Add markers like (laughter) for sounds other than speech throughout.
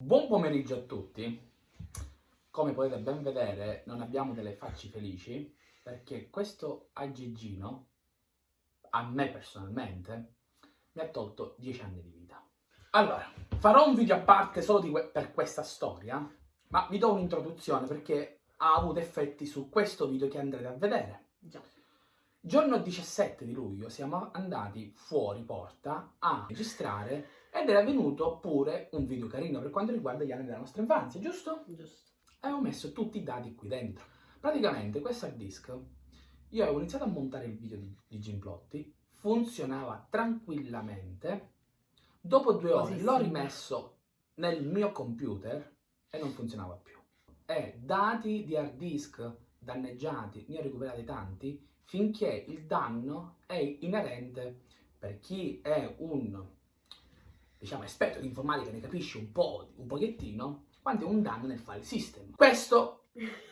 Buon pomeriggio a tutti. Come potete ben vedere, non abbiamo delle facce felici perché questo aggeggino, a me personalmente, mi ha tolto 10 anni di vita. Allora, farò un video a parte solo que per questa storia, ma vi do un'introduzione perché ha avuto effetti su questo video che andrete a vedere. Già. Giorno 17 di luglio siamo andati fuori porta a registrare ed era venuto pure un video carino per quanto riguarda gli anni della nostra infanzia, giusto? Giusto. Avevo messo tutti i dati qui dentro. Praticamente questo hard disk, io avevo iniziato a montare il video di, di Gimplotti, funzionava tranquillamente, dopo due ore Così l'ho sì. rimesso nel mio computer e non funzionava più. E dati di hard disk danneggiati, ne ho recuperati tanti, finché il danno è inerente per chi è un diciamo esperto di informatica, ne capisce un po', un pochettino, quando è un danno nel file system. Questo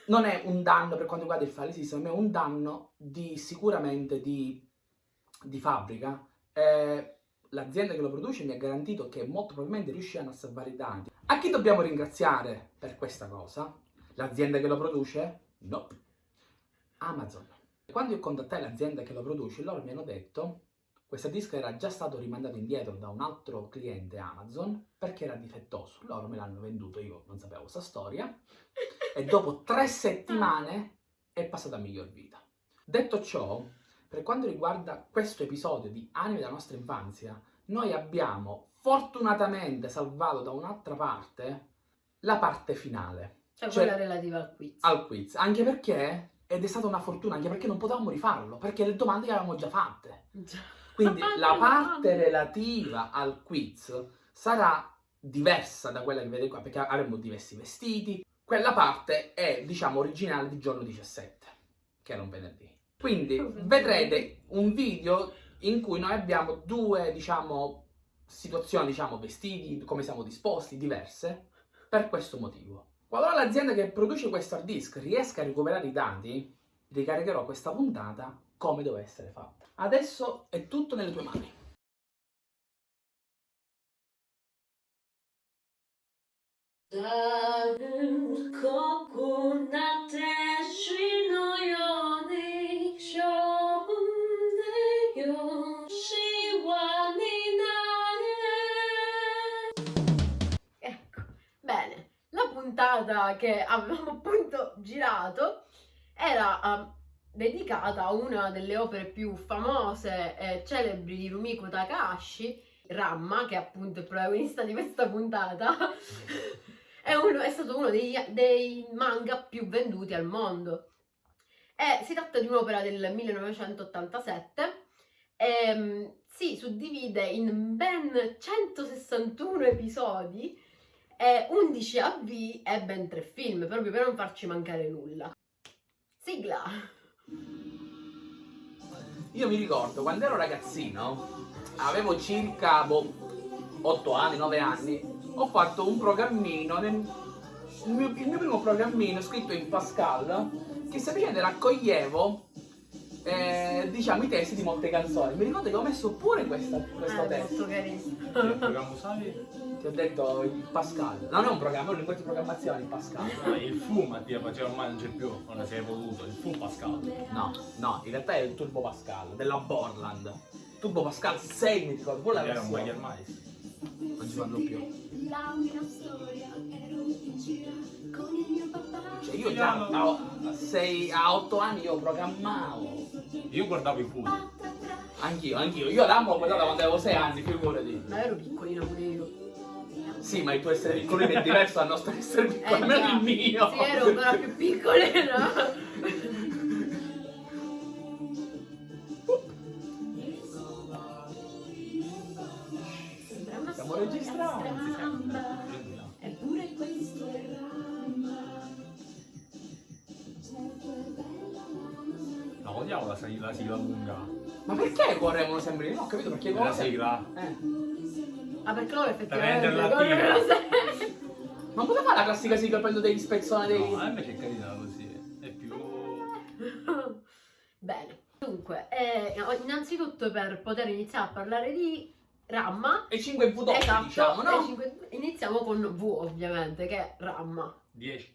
non è un danno per quanto riguarda il file system, ma è un danno di sicuramente di, di fabbrica. Eh, L'azienda che lo produce mi ha garantito che molto probabilmente riusciranno a salvare i dati. A chi dobbiamo ringraziare per questa cosa? L'azienda che lo produce? No. Amazon. Quando io contattai l'azienda che lo produce, loro mi hanno detto questo disco era già stato rimandato indietro da un altro cliente Amazon perché era difettoso. Loro me l'hanno venduto, io non sapevo questa storia. E dopo tre settimane è passato a miglior vita. Detto ciò, per quanto riguarda questo episodio di Anime della nostra infanzia, noi abbiamo fortunatamente salvato da un'altra parte la parte finale Cioè, Cioè- quella relativa al quiz. al quiz, anche perché ed è stata una fortuna, anche perché non potevamo rifarlo, perché le domande le avevamo già fatte. Già. Quindi la parte relativa al quiz sarà diversa da quella che vedete qua, perché avremo diversi vestiti. Quella parte è, diciamo, originale di giorno 17, che era un venerdì. Quindi vedrete un video in cui noi abbiamo due, diciamo, situazioni, diciamo, vestiti, come siamo disposti, diverse, per questo motivo. Qualora l'azienda che produce questo hard disk riesca a recuperare i dati, ricaricherò questa puntata come deve essere fatta. Adesso è tutto nelle tue mani. Ecco, bene, la puntata che avevamo appunto girato era um, dedicata a una delle opere più famose e celebri di Rumiko Takahashi, Ramma, che è appunto il protagonista di questa puntata, è, uno- è stato uno dei, dei manga più venduti al mondo. E si tratta di un'opera del 1987 e mm, si suddivide in ben 161 episodi e 11 AV e ben 3 film, proprio per non farci mancare nulla. Sigla! Io mi ricordo quando ero ragazzino, avevo circa boh, 8 anni, 9 anni, ho fatto un programmino, nel- il, mio, il mio primo programmino scritto in Pascal, che semplicemente raccoglievo eh, diciamo i testi di molte canzoni. Mi ricordo che ho messo pure questa, questo Eh, testo. Ti ho detto il Pascal. Non è un programma, è un linguaggio di programmazione il Pascal. Ah, il fu Mattia faceva ormai non c'è più, non si è evoluto, il fu Pascal. No, no, in realtà è il Turbo Pascal della Borland. Turbo Pascal 6 mi ricordo, quella Era un. Bayer Mais. Non ci fanno più. La mia storia ero in gira con il mio papà. Cioè io già a, a, sei- a 8 anni io programmavo. Io guardavo i fu. Anch'io, anch'io. Io l'amo l'ho guardato quando avevo 6 anni, figurati. Ma ero piccolina pure io. Sì, ma il tuo essere piccolino è diverso dal nostro essere piccolo, almeno già. il mio. Sì, ero ancora più piccolina. Sembra una odiavo la, la sigla lunga. Ma perché correvano sempre? Non ho capito perché La correvano. sigla. Eh. Ah, perché loro effettivamente renderla corrono attiva. sempre. Ma cosa fa la classica sigla prendo degli spezzoni dei. No, a me c'è carina così. È più. (laughs) Bene, dunque, eh, innanzitutto per poter iniziare a parlare di Ramma. E 5 V esatto, diciamo, no? cinque- iniziamo con V ovviamente, che è Ramma. 10.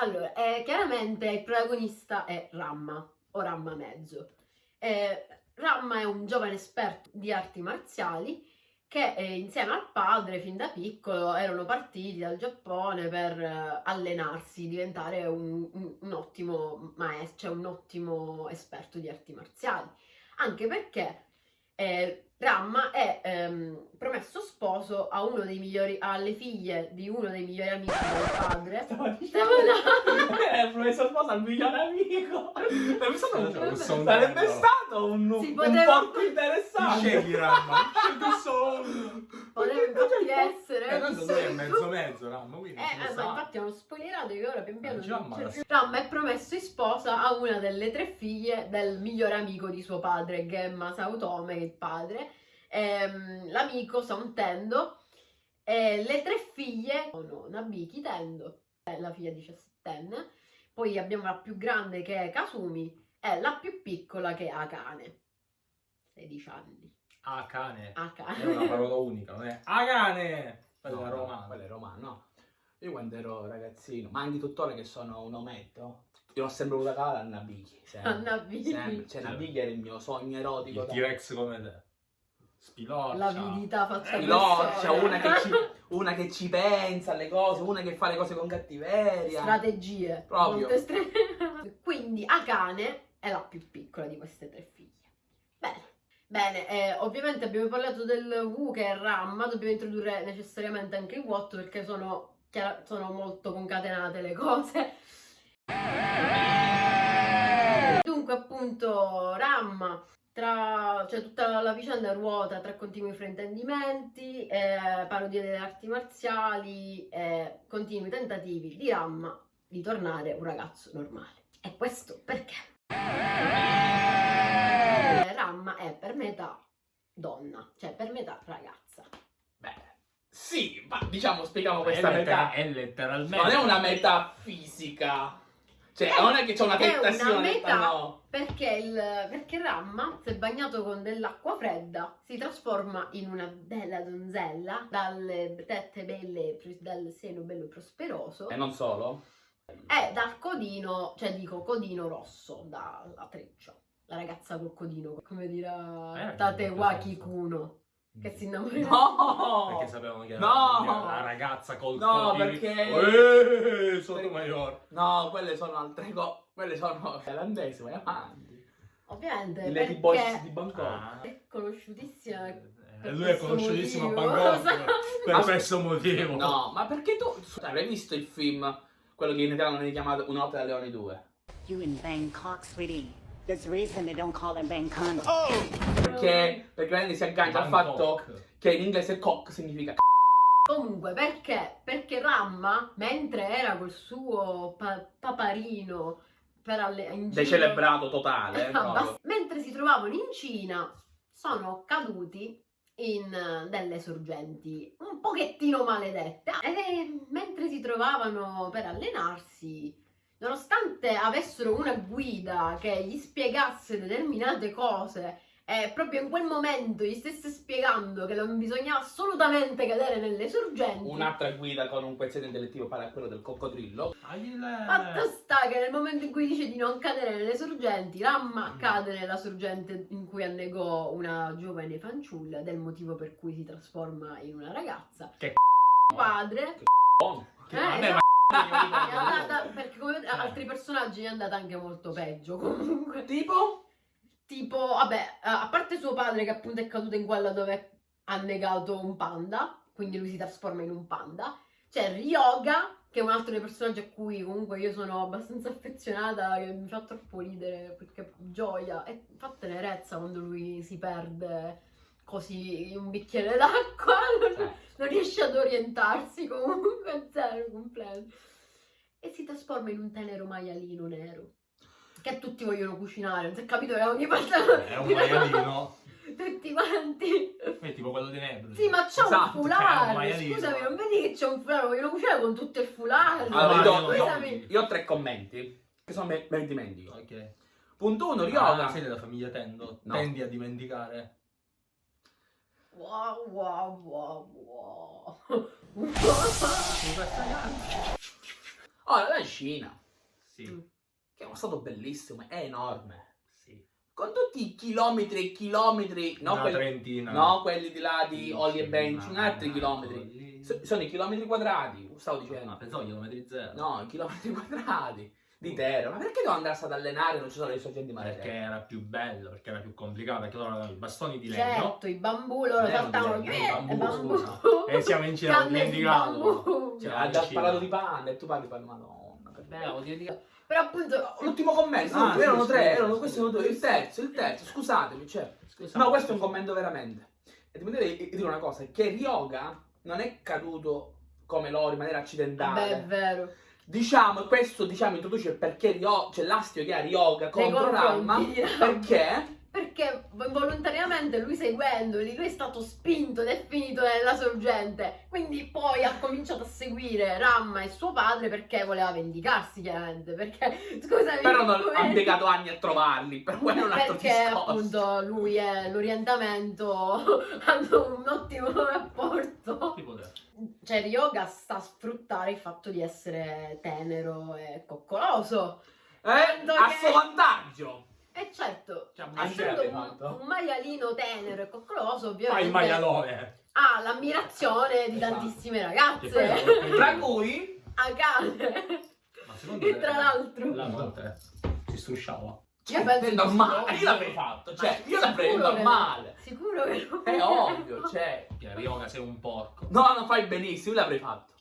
Allora, eh, chiaramente il protagonista è Ramma, o Ramma mezzo. Eh, Ramma è un giovane esperto di arti marziali che eh, insieme al padre fin da piccolo erano partiti dal Giappone per eh, allenarsi, diventare un, un- un ottimo maestro, cioè un ottimo esperto di arti marziali. Anche perché eh, Ramma è ehm, promesso sposo a uno dei migliori, alle figlie di uno dei migliori amici del padre. (laughs) Stavo là. Eh, professor sposa al migliore amico. (laughs) Sarebbe stato un, sarebbe stato un, Si un poteva- porco interessante. Scegli Ramma, scelgo solo. Poteva infatti essere. Eh, tanto lui è mezzo mezzo, Ramma, quindi Eh, eh, ma infatti hanno spoilerato che ora pian piano Eh, già, non ma. Ramma è promesso in sposa a una delle tre figlie del migliore amico di suo padre, Gemma Saotome, che è il padre. Ehm, l'amico Sontendo. E le tre figlie sono Nabiki Tendo, è la figlia diciassettenne. Poi abbiamo la più grande che è Kasumi e la più piccola che è Akane. 16 anni. Ah, cane. È una parola unica, non è? Ah, cane! Quella No, è no, romana. quello è romano, no. Io quando ero ragazzino, ma anche tuttora che sono un ometto, io ho sempre voluto calare a. Sempre. A sempre. Cioè, Nabiki era il mio sogno erotico. Il T-Rex come te. Spilorcia. L'avidità fatta Piloccia, persona. una che, ci, (laughs) una che ci pensa alle cose, una che fa le cose con cattiveria. strategie. Proprio. (laughs) Quindi Akane è la più piccola di queste tre figlie. Bene. Eh, ovviamente abbiamo parlato del Wu che è Ramma, dobbiamo introdurre necessariamente anche il Watt perché sono, chiara- sono molto concatenate le cose. Dunque appunto Ramma, tra, cioè tutta la vicenda ruota tra continui fraintendimenti, eh, parodie delle arti marziali e continui tentativi di Ramma di tornare un ragazzo normale. E questo perché? Eh, Ramma è per metà donna, cioè per metà ragazza. Beh, sì, ma diciamo, spieghiamo È, questa lettera- metà. è letteralmente. Non è una metà fisica. Cioè, non è che c'è una È una tentazione. metà. no. Perché, il, perché Ramma, se bagnato con dell'acqua fredda, si trasforma in una bella donzella, dalle tette belle, dal seno bello prosperoso, E non solo. e dal codino, cioè dico codino rosso, dalla treccia. La ragazza col codino, come dirà Eh, Tatewaki senso. Kuno, che si innamora. No! Perché sapevano che era No! la ragazza col No, codino. perché- Eh, sono maggior. No, quelle sono altre cose. Quelle sono thailandesi, vai avanti. Ovviamente, I Lady perché Boys di Bangkok. Ah. è conosciutissima Eh, per lui è conosciutissimo a motivo. Bangkok (laughs) per Ma- questo motivo. No, ma perché tu avrai visto il film, quello che in italiano viene chiamato Una notte da Leoni 2? You in Bangkok, sweetie. There's a reason they don't call it Bangkok. Perché, perché la gente si aggancia al fatto che in inglese cock significa c***o. Comunque, perché? Perché Ramma, mentre era col suo pa- paparino per alle- in giro- decelebrato totale. (laughs) Bast- mentre si trovavano in Cina, sono caduti in eh, delle sorgenti un pochettino maledette. E mentre si trovavano per allenarsi, nonostante avessero una guida che gli spiegasse determinate cose e proprio in quel momento gli stesse spiegando che non bisognava assolutamente cadere nelle sorgenti. Un'altra guida con un quoziente intellettivo pari a quello del coccodrillo. Fatto sta che nel momento in cui dice di non cadere nelle sorgenti, Ramma cade nella sorgente in cui annegò una giovane fanciulla, del motivo per cui si trasforma in una ragazza. Che padre. Oh, Eh, Vabbè, esatto, ma- è andata, perché come vedete, altri personaggi è andata anche molto peggio comunque. Tipo? Tipo, vabbè, a parte suo padre che appunto è caduto in quella dove ha negato un panda, quindi lui si trasforma in un panda. C'è Ryoga, che è un altro dei personaggi a cui comunque io sono abbastanza affezionata, che mi fa troppo ridere, perché gioia, e fa tenerezza quando lui si perde così un bicchiere d'acqua, (laughs) non, Eh. non riesce ad orientarsi comunque, (laughs) zero completo. E si trasforma in un tenero maialino nero. Che tutti vogliono cucinare, non si è capito che ogni volta È un maialino. (laughs) tutti quanti. È tipo quello di Nebra. Sì, ma c'è Esatto, un maialino. Scusami, non vedi che c'è un foulard? Vogliono cucinare con tutto il foulard. Allora, io, io- io ho tre commenti, che sono me, me li dimentico. Ok. Punto 1, Ah, Ryoga. sei della famiglia Tendo? No. Tendi a dimenticare? Wow, wow, wow, wow. Ora, la Cina, Sì. che è uno stato bellissimo, è enorme. Sì. Con tutti i chilometri e chilometri, no, Una quelli, trentina. no, quelli di là di Sì, Olli e Bench, ma- altri chilometri. sono i chilometri quadrati, stavo dicendo. No, pensavo chilometri zero. No, i chilometri quadrati di terra. Ma perché devo andarsi ad allenare e non ci sono le sorgenti Perché maritime? era più bello, perché era più complicato, perché loro avevano i bastoni di legno. Certo, i bambù loro Eh, saltavano. di Eh, bambù, bambù. scusa. E siamo in Cina, ho dimenticato. Cioè, ha già parlato di panda e tu parli di madonna. che ho dimenticato. Però appunto L'ultimo commento, Ah, sì, erano tre, erano questi sono due. Il terzo, il terzo, scusatemi, cioè. Scusa, No, questo è un commento veramente. E devo dire, dire una cosa, che Ryoga non è caduto come loro in maniera accidentale. Beh, è vero. Diciamo, questo diciamo introduce perché Ryo, c'è l'astio che ha Ryoga contro Ramma. perché Perché involontariamente lui seguendoli, lui è stato spinto ed è finito nella sorgente. Quindi poi ha cominciato a seguire Ramma e suo padre perché voleva vendicarsi, chiaramente. Perché, (laughs) scusami, però non ha impiegato anni a trovarli, per (laughs) quello è un altro perché discorso. appunto lui e l'orientamento (laughs) hanno un ottimo rapporto. Cioè, Ryoga sta a sfruttare il fatto di essere tenero e coccoloso. Eh, a che- suo vantaggio. E certo, Cioè, essendo hai un, fatto? un maialino tenero e coccoloso, Fai ovviamente il maialone. ha l'ammirazione di Esatto. tantissime ragazze. (laughs) Tra cui A cane. Ma secondo E te- tra l'altro- La notte si strusciava. Io penso è normale, io l'avrei fatto, cioè, io l'avrei che- normale. Sicuro che lo È ovvio, cioè. Che Ryoga sei un porco. No, non fai benissimo, io l'avrei fatto.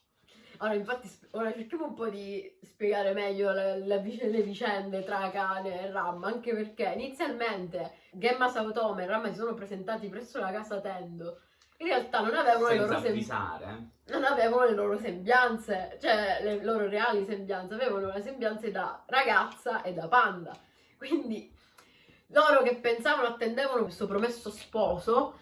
Ora, infatti, ora cerchiamo un po' di spiegare meglio le, le vic- le vicende tra Kane e Ramma, anche perché inizialmente Gemma Saotome e Ramma si sono presentati presso la casa Tendo. In realtà non avevano, le loro, eh. non avevano le loro sembianze, cioè le loro reali sembianze, avevano le sembianze da ragazza e da panda. Quindi loro che pensavano, attendevano questo promesso sposo,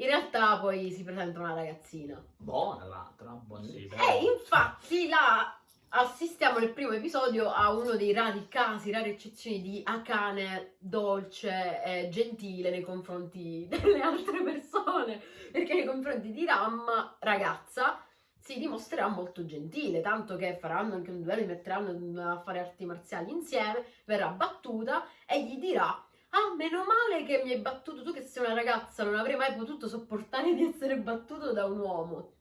in realtà poi si presenta una ragazzina. Buona l'altra, buonissima. E infatti là assistiamo nel primo episodio a uno dei rari casi, rare eccezioni di Akane dolce e gentile nei confronti (laughs) delle altre persone, perché nei confronti di Ram, ragazza, si dimostrerà molto gentile, tanto che faranno anche un duello, li metteranno a fare arti marziali insieme, verrà battuta e gli dirà Ah, meno male che mi hai battuto tu che sei una ragazza, non avrei mai potuto sopportare di essere battuto da un uomo.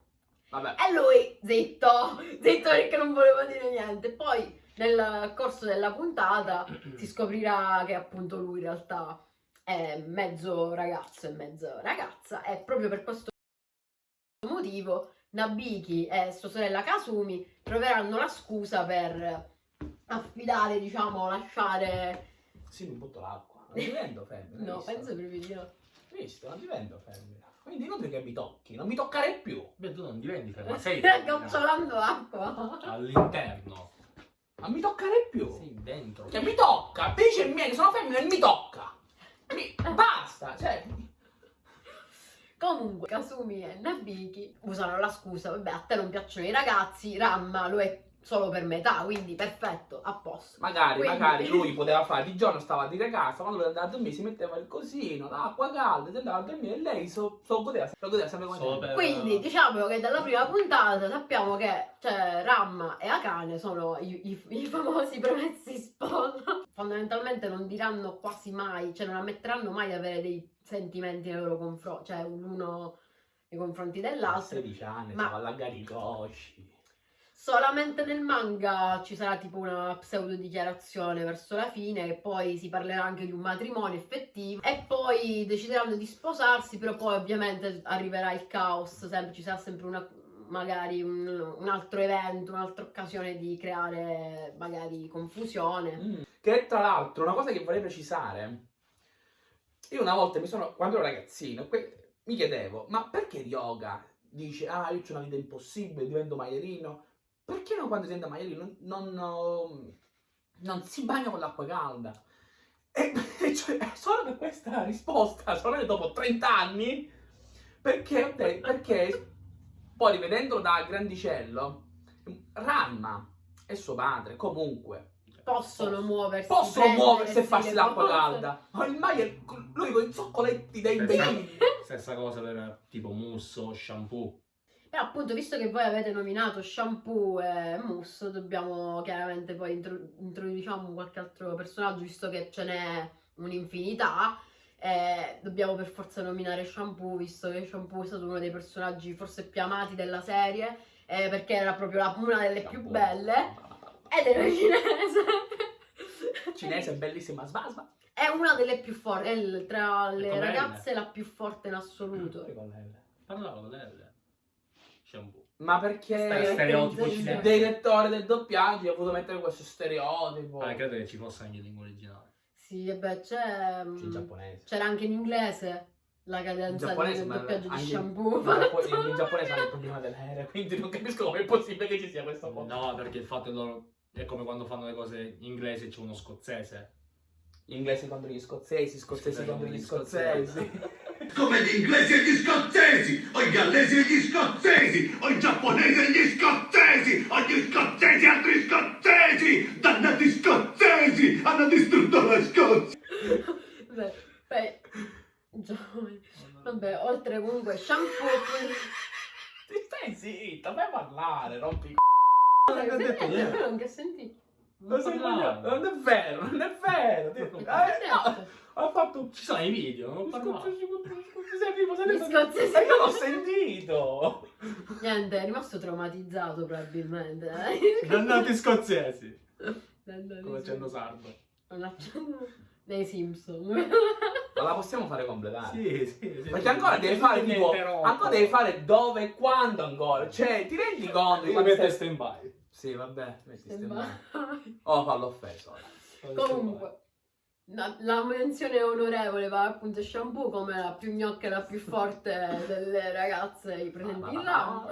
Vabbè, E lui, zitto, zitto perché non volevo dire niente. Poi nel corso della puntata (clears throat) si scoprirà che appunto lui in realtà è mezzo ragazzo e mezzo ragazza e proprio per questo motivo Nabiki e sua sorella Kasumi troveranno la scusa per affidare, diciamo, lasciare... sì, mi butto l'acqua. Non divento femmina. No, visto? penso proprio di no. Visto, non divento femmina. Quindi inutile che mi tocchi, non mi toccare più. Beh, tu non diventi ferma, (laughs) sei femmina. gocciolando acqua. all'interno. Non mi toccare più. Sei dentro. Cioè, mi tocca. Dice il mio che sono femmina e mi tocca. Mi... Basta, cioè... Comunque, Kasumi e Nabiki usano la scusa, vabbè, a te non piacciono i ragazzi, Ramma lo è solo per metà, quindi perfetto, a posto. Magari, Quindi- magari (laughs) lui poteva fare di giorno stava a dire casa, quando lui andava a dormire si metteva il cosino, l'acqua calda, si andava a dormire e lei so, so godeva, lo godeva sempre come Solo te. per- Quindi diciamo che dalla prima puntata sappiamo che cioè, Ramma e Akane sono i, i- i famosi promessi sposa. (laughs) Fondamentalmente non diranno quasi mai, cioè non ammetteranno mai di avere dei sentimenti nei loro confronti, cioè l'uno nei confronti A dell'altro. 16 anni, Ma- stava a allagare i cosci. Solamente nel manga ci sarà tipo una pseudo dichiarazione verso la fine e poi si parlerà anche di un matrimonio effettivo e poi decideranno di sposarsi, però poi ovviamente arriverà il caos, sempre, ci sarà sempre una, magari un, un altro evento, un'altra occasione di creare magari confusione. Mm. Che tra l'altro, una cosa che vorrei precisare, io una volta mi sono, quando ero ragazzino, mi chiedevo, ma perché yoga dice, ah, io ho una vita impossibile, divento maialino, perché non quando diventa maialino non, non, non si bagna con l'acqua calda? E, (laughs) cioè, solo per questa risposta, solo dopo 30 anni, perché, perché poi rivedendolo da grandicello, Ranma e suo padre, comunque, possono muoversi. Possono muoversi e farsi l'acqua calda. Ma il Maier, lui con i zoccoletti dei Stessa, bambini. stessa cosa per tipo mousse o shampoo. Però appunto, visto che voi avete nominato shampoo e mousse, dobbiamo chiaramente poi intro- introduciamo qualche altro personaggio, visto che ce n'è un'infinità. eh, dobbiamo per forza nominare shampoo, visto che shampoo è stato uno dei personaggi forse più amati della serie, eh, perché era proprio la- una delle più Shampoo. belle. Ed era cinese. Cinese, bellissima. Sva, sva. È una delle più forti, è tra le ragazze la più forte in assoluto. Parlavo con lei. Shampoo. Ma perché stereotipo cinese. il direttore del doppiaggio ha voluto mettere questo stereotipo. Ah, credo che ci fosse anche in lingua originale. Sì, e beh, c'è... mm, in giapponese. C'era anche in inglese la In cadenza giapponese, del ma doppiaggio di anche- shampoo. In, Giappo- in- in giapponese hanno il problema dell'aereo, quindi non capisco come è possibile che ci sia questo po'. No, perché il fatto è loro è come quando fanno le cose in inglese c'è uno scozzese. Inglesi contro gli scozzesi, scozzesi Scozzesi contro gli contro gli scozzesi. (laughs) come gli inglesi e gli scozzesi, o i gallesi e gli scozzesi, o i giapponesi e gli scozzesi, o gli scozzesi e altri scozzesi, dannati scozzesi, hanno distrutto la Scozia. Beh, beh, giovani. Vabbè, oltre comunque shampoo... Ti stai zitta, fai parlare, rompi i Non ho detto niente. non che senti? Non, sei coglione, non è vero, non è vero. Ti- Eh, no, ha fatto Ci sono i video, non parlavo. Ma io l'ho sentito. Niente, è rimasto traumatizzato probabilmente. eh. Dannati scozzesi. Dannati Come sì. accendo sardo. Un accento dei Simpson. Ma la possiamo fare completare? Sì, sì, sì. Perché ancora devi fare tipo. Ancora devi fare dove e quando ancora. Cioè, ti rendi conto di metto stai- stand by. Sì, vabbè, metti stand by. Sembra- Oh, fallo offeso. Comunque, la, la menzione onorevole va appunto a Shampoo come la più gnocca e la più forte delle ragazze presenti là.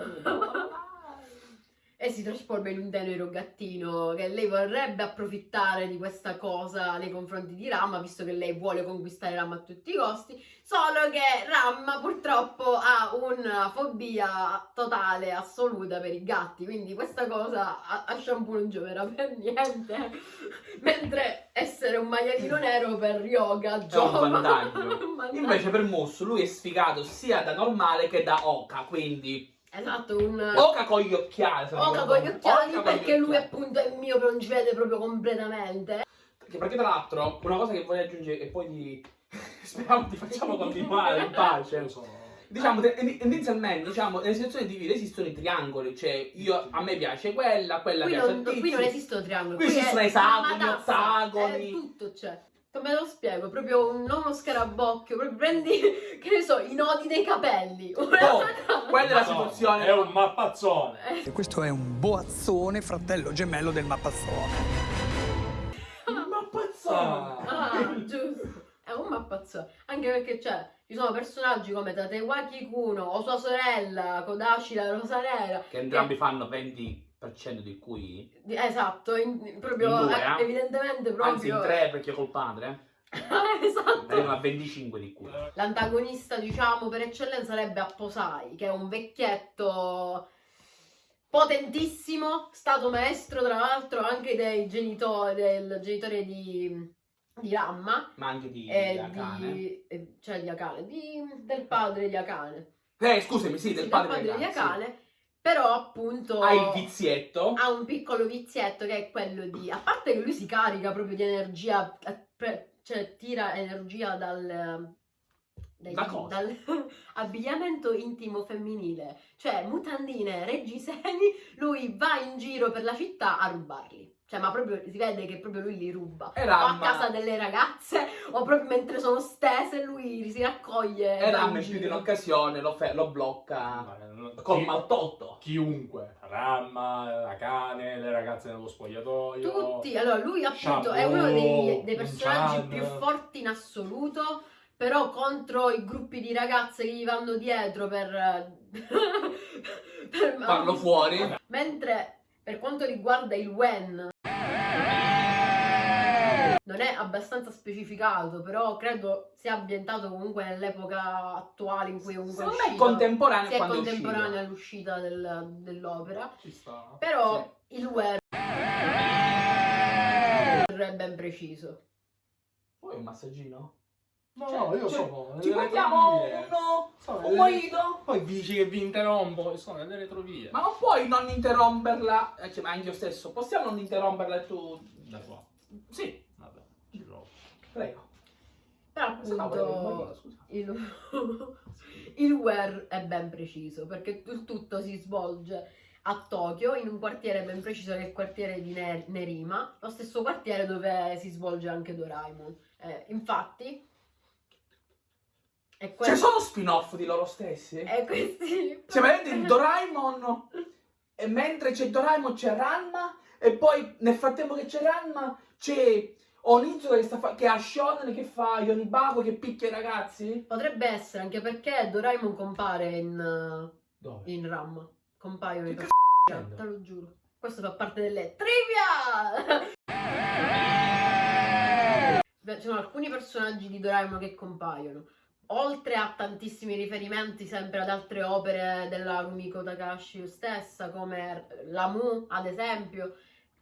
E si trasforma in un tenero gattino che lei vorrebbe approfittare di questa cosa nei confronti di Ramma, visto che lei vuole conquistare Ramma a tutti i costi. Solo che Ramma purtroppo ha una fobia totale, assoluta per i gatti, quindi questa cosa a, a Shampoo non gioverà per niente. (laughs) Mentre essere un maialino nero per yoga giova. (laughs) Un vantaggio. Invece per Musso lui è sfigato sia da normale che da Oka, quindi Esatto, un... Oka con gli occhiali. non Oca con gli occhiali Oka con gli perché lui occhiali. appunto è mio non ci vede proprio completamente. Perché, perché tra l'altro una cosa che voglio aggiungere e poi ti... (laughs) speriamo ti facciamo continuare in pace. Lo so. Diciamo, te- inizialmente, diciamo, nelle situazioni di vita esistono i triangoli, cioè io, a me piace quella, quella Qui piace non, a tizio. qui non esistono triangoli, Qui qui, esistono esagoni, ottagoni. tutto c'è. Come lo spiego? Proprio un, non uno scarabocchio, proprio prendi, (laughs) che ne so, i nodi dei capelli. (laughs) Una Oh, quella è la situazione. È un mappazzone. Eh, E questo è un boazzone, fratello gemello del mappazzone. Ma pazzone! Ah, giusto. È un mappazzone. Anche perché c'è, ci sono personaggi come Tatewaki Kuno o sua sorella Kodashi la Rosa Nera. Che entrambi fanno 20% di cui, Esatto, in- proprio In due, eh, eh? evidentemente proprio. anzi in 3 perché col padre, (laughs) esatto. arrivano a 25 di cui. L'antagonista, diciamo, per eccellenza sarebbe Apposai, che è un vecchietto potentissimo, stato maestro tra l'altro anche dei genitori, del genitore di, di Ramma, Ma anche di, e di Akane. di, e- cioè di Akane, di- del padre di Akane. Eh, scusami, sì, Sì, del padre, di di Akane, sì. Però appunto Ha il vizietto. ha un piccolo vizietto che è quello di, a parte che lui si carica proprio di energia, eh, cioè tira energia dal, dai- Da cosa? dal (laughs) abbigliamento intimo femminile, cioè mutandine, reggiseni, lui va in giro per la città a rubarli. Cioè, ma proprio si vede che proprio lui li ruba. E O a casa delle ragazze, o proprio mentre sono stese, lui si raccoglie. e in in più di un'occasione lo, fe- lo blocca col Chi- maltolto. Chiunque, Ramma, la cane, le ragazze nello spogliatoio. Tutti, allora lui appunto è uno dei, dei personaggi Chan. più forti in assoluto, però contro i gruppi di ragazze che gli vanno dietro per, (laughs) per Farlo fuori. Mentre per quanto riguarda il Wen non è abbastanza specificato, però credo sia ambientato comunque nell'epoca attuale in cui comunque Secondo è è contemporaneo Sì, è quando è contemporanea all'uscita del- dell'opera. Ci sta. Però il Wen è ben preciso. Vuoi un massaggino? No, Cioè, no, io cioè, sono Ci portiamo uno, Sono un mojito? Poi dici che vi interrompo e sono nelle retrovie. Ma non puoi non interromperla, eh, cioè, ma anche io stesso, possiamo non interromperla e tu... Da qua. Sì. Prego. Però appunto il, (laughs) il where è ben preciso perché il tutto si svolge a Tokyo in un quartiere ben preciso che è il quartiere di Ne- Nerima, lo stesso quartiere dove si svolge anche Doraemon. Eh, infatti, è Ci que- sono spin-off di loro stessi? è (laughs) questi... Cioè, vedete il Doraemon e mentre c'è Doraemon c'è Ranma e poi nel frattempo che c'è Ranma c'è Onizuka che, sta fa- che ha Shonen che fa Yonibako che picchia i ragazzi? Potrebbe essere anche perché Doraemon compare in, Dove? in RAM. Compaiono i dicendo? te lo giuro. Questo fa parte delle trivia! Ci sono alcuni personaggi di Doraemon che compaiono. Oltre a tantissimi riferimenti sempre ad altre opere della Rumiko Takashi stessa, come Lamu, ad esempio,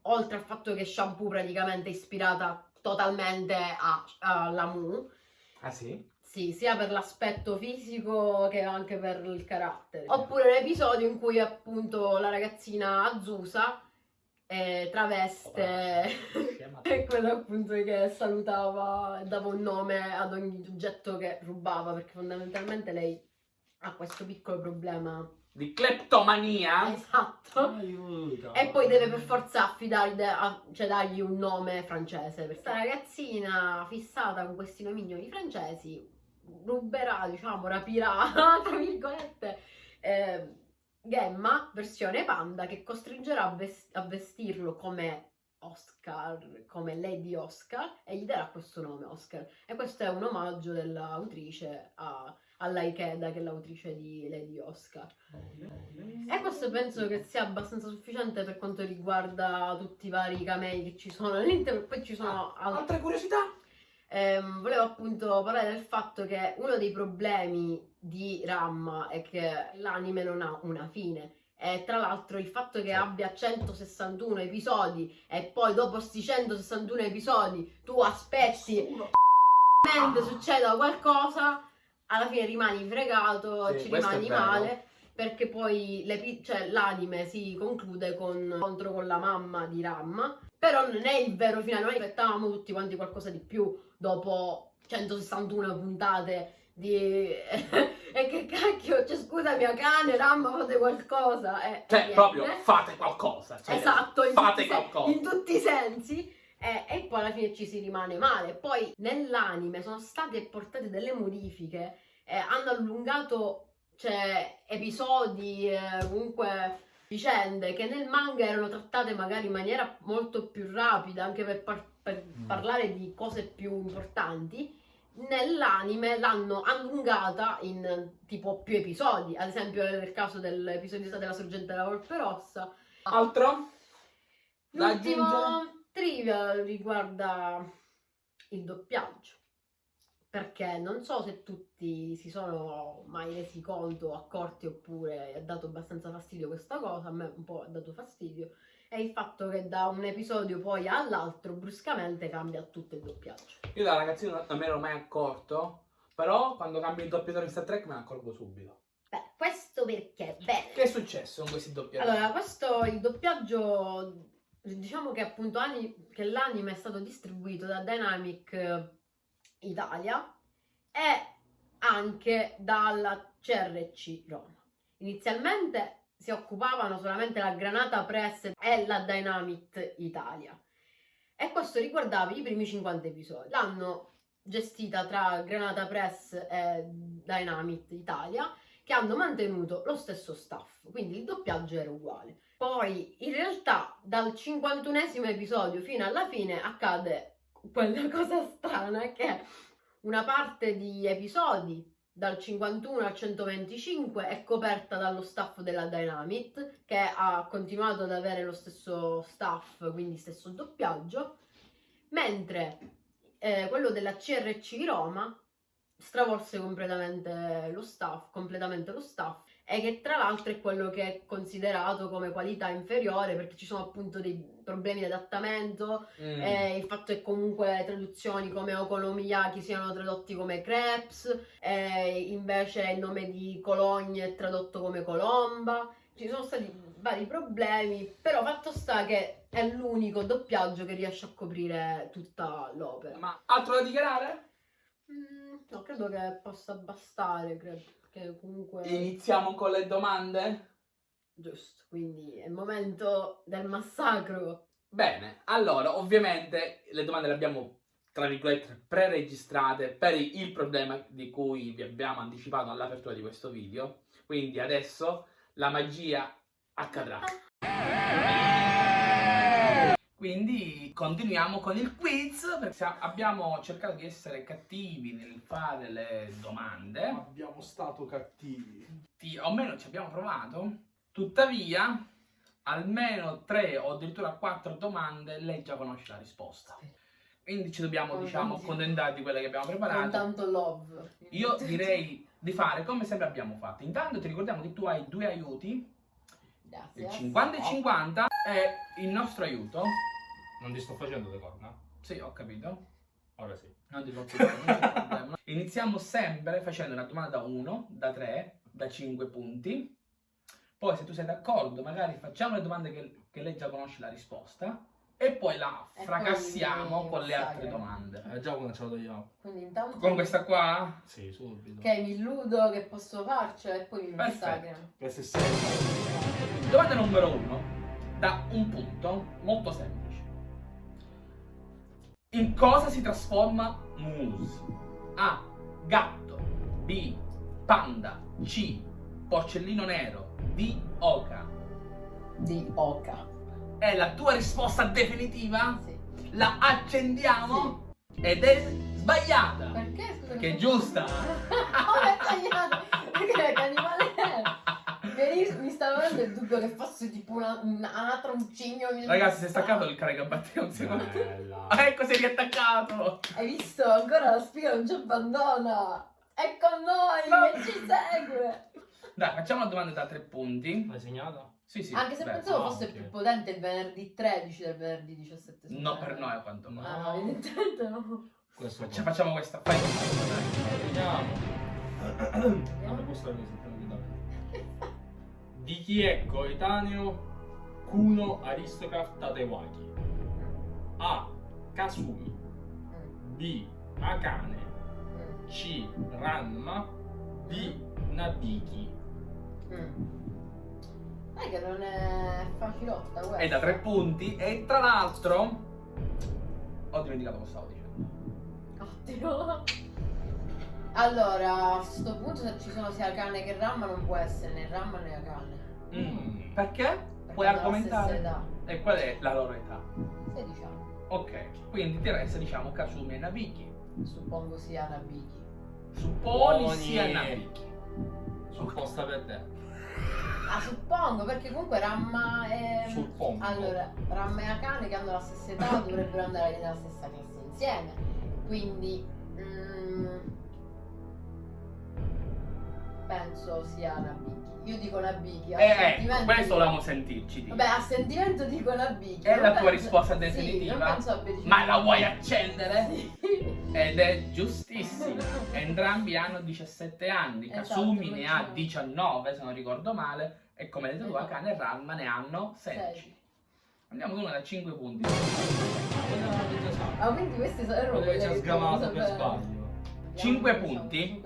oltre al fatto che Shampoo praticamente è ispirata totalmente a, a Lamu, Ah sì? sì, sia per l'aspetto fisico che anche per il carattere. Oppure l'episodio in cui appunto la ragazzina Azusa eh, traveste (laughs) e quello appunto che salutava e dava un nome ad ogni oggetto che rubava perché fondamentalmente lei ha questo piccolo problema. Di cleptomania? Esatto. Aiuto. E poi deve per forza affidargli, a- cioè dargli un nome francese. Perché questa ragazzina fissata con questi nomignoli francesi ruberà, diciamo, rapirà, (laughs) tra virgolette, eh, Gemma, versione panda, che costringerà a, ves- a vestirlo come Oscar, come Lady Oscar, e gli darà questo nome, Oscar. E questo è un omaggio dell'autrice a, alla Ikeda, che è l'autrice di Lady Oscar. E questo penso che sia abbastanza sufficiente per quanto riguarda tutti i vari camei che ci sono all'interno. Poi ci sono altri. Altre curiosità? Ehm, volevo appunto parlare del fatto che uno dei problemi di Ramma è che l'anime non ha una fine. E tra l'altro il fatto che abbia 161 episodi e poi dopo questi 161 episodi tu aspetti mentre succeda qualcosa, alla fine rimani fregato, Sì, ci rimani male. Perché poi l'epi- cioè, l'anime si conclude con incontro con la mamma di Ram. Però non è il vero finale, noi aspettavamo tutti quanti qualcosa di più dopo 161 puntate di... (laughs) e che cacchio, cioè scusa mia cane, Ram fate qualcosa. E, Cioè, niente. proprio fate qualcosa. cioè, Esatto, in, fate tutti, qualcosa. in tutti i sensi. E, e poi alla fine ci si rimane male. Poi nell'anime sono state portate delle modifiche, eh, hanno allungato cioè, episodi, eh, comunque vicende che nel manga erano trattate magari in maniera molto più rapida, anche per, par- per Mm. parlare di cose più importanti. Nell'anime l'hanno allungata in tipo più episodi, ad esempio nel caso dell'episodio della sorgente della Volpe Rossa, Altro? Da L'ultimo aggiungere? Trivia riguarda il doppiaggio. Perché non so se tutti si sono mai resi conto, accorti oppure ha dato abbastanza fastidio questa cosa, a me un po' ha dato fastidio, è il fatto che da un episodio poi all'altro bruscamente cambia tutto il doppiaggio. Io da ragazzino non me ne ero mai accorto, però quando cambio il doppiatore in Star Trek me ne accorgo subito. Beh, questo perché? Bene. Che è successo con questi doppiatori? Allora, questo il doppiaggio, diciamo che appunto che l'anime è stato distribuito da Dynamic eh, Italia e anche dalla CRC Roma. Inizialmente si occupavano solamente la Granata Press e la Dynamic Italia e questo riguardava i primi 50 episodi. L'hanno gestita tra Granata Press e Dynamic Italia che hanno mantenuto lo stesso staff, quindi il doppiaggio era uguale. Poi in realtà dal 51esimo episodio fino alla fine accade quella (laughs) cosa strana che una parte di episodi dal 51 al 125 è coperta dallo staff della Dynamite che ha continuato ad avere lo stesso staff, quindi stesso doppiaggio, mentre eh, quello della CRC Roma stravolse completamente lo staff, completamente lo staff e che tra l'altro è quello che è considerato come qualità inferiore perché ci sono appunto dei problemi di adattamento Mm. e il fatto che comunque traduzioni come okonomiyaki siano tradotti come crepes e invece il nome di Cologne è tradotto come colomba ci sono stati vari problemi però fatto sta che è l'unico doppiaggio che riesce a coprire tutta l'opera Ma altro da dichiarare? Mm, no credo che possa bastare credo che comunque Iniziamo con le domande? giusto quindi è il momento del massacro Bene, allora ovviamente le domande le abbiamo tra virgolette pre-registrate per il problema di cui vi abbiamo anticipato all'apertura di questo video. Quindi adesso la magia accadrà. Quindi continuiamo con il quiz perché abbiamo cercato di essere cattivi nel fare le domande. Abbiamo stato cattivi. Ti- o almeno ci abbiamo provato. Tuttavia, almeno tre o addirittura quattro domande lei già conosce la risposta. Quindi ci dobbiamo, Con diciamo, accontentare di quelle che abbiamo con preparato. tanto love Io (laughs) direi di fare come sempre abbiamo fatto. Intanto ti ricordiamo che tu hai due aiuti, Grazie. il 50 e 50 e il nostro aiuto. Non ti sto facendo le corna? Sì, ho capito. Ora sì. Non ti non c'è problema. (laughs) Iniziamo sempre facendo una domanda da 1, da 3, da 5 punti. Poi, se tu sei d'accordo, magari facciamo le domande che, che lei già conosce la risposta. E poi la E fracassiamo poi con le altre domande. Eh, già cominciato io. Quindi intanto Con questa qua? Sì, subito. che mi illudo che posso farcela e poi mi sempre. Domanda numero 1. Da un punto molto semplice. In cosa si trasforma Moose? A. Gatto. B. Panda. C. Porcellino nero. D. Oca. Di Oka. È la tua risposta definitiva? Sì. La accendiamo? Ed è sbagliata. Perché scusa? Che è giusta. Come è? Perché che animale è? Mi- Mi stava venendo il dubbio che fosse tipo una, un anatra, un cigno. Ragazzi, si è staccato il caricabatteria un secondo. Bella. Ah, (laughs) ecco, si è riattaccato. Hai visto? Ancora la spiga non ci abbandona. È con noi No. che ci segue. Dai, facciamo la domanda da tre punti. L'hai segnata? Sì, sì. Anche se beh, pensavo no, fosse ok. più potente il venerdì 13 del venerdì 17. No, per noi a quanto pare. Ah, no, evidentemente no. Questo facciamo questa. Fai. Vediamo. Non mi può stare così. Di chi è coetaneo Kuno Aristocrat Tatewaki? A. Kasumi B. Akane C. Ranma D. Nabiki mm. Sai che non è facilotta questa. È da tre punti. E tra l'altro. Ho dimenticato cosa stavo dicendo. Ottimo. Allora, a sto punto se ci sono sia Akane che Ramma non può essere né Ramma né Akane. Mm. Perché? Perché Puoi argomentare? E qual è la loro età? 16 anni. Ok, quindi ti resta diciamo Kasumi e Nabiki. Suppongo sia Nabiki. Supponi sia Nabiki. Supposta per te Ah, suppongo, perché comunque Ramma e... Suppongo Allora, Ramma e Akane che hanno la stessa età dovrebbero andare nella stessa classe insieme. Quindi... mm, penso sia Nabiki. Io dico Nabiki. a Eh, ecco, sentimento questo dico- volevamo sentirci. dico. Vabbè, a sentimento dico Nabiki. È non la tua penso- risposta Sì, definitiva? deciso- Ma la vuoi accendere? Sì. Ed è giustissima. Entrambi hanno 17 anni. Esatto, Kasumi ne ha facciamo- 19, se non ricordo male. E come detto tu, Esatto. Akane e Ranma ne hanno 16. Sei. Andiamo con una da 5 punti. Ah, quindi questi sono quelle già che sgamato devo per sbaglio Cinque Vediamo, punti.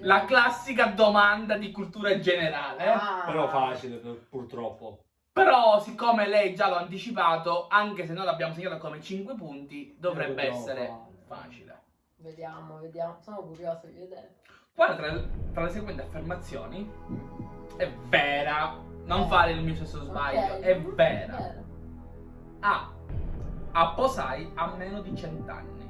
La classica domanda di cultura generale. Ah. Però facile per- purtroppo Però, siccome lei già l'ha anticipato, anche se noi l'abbiamo segnato come 5 punti, dovrebbe essere facile. Vediamo, vediamo. Sono curioso di vedere. Quale tra, tra le seguenti affermazioni è vera? Non Eh. fare il mio stesso sbaglio, Ok. è vera. A. Apposai ha meno di 100 anni.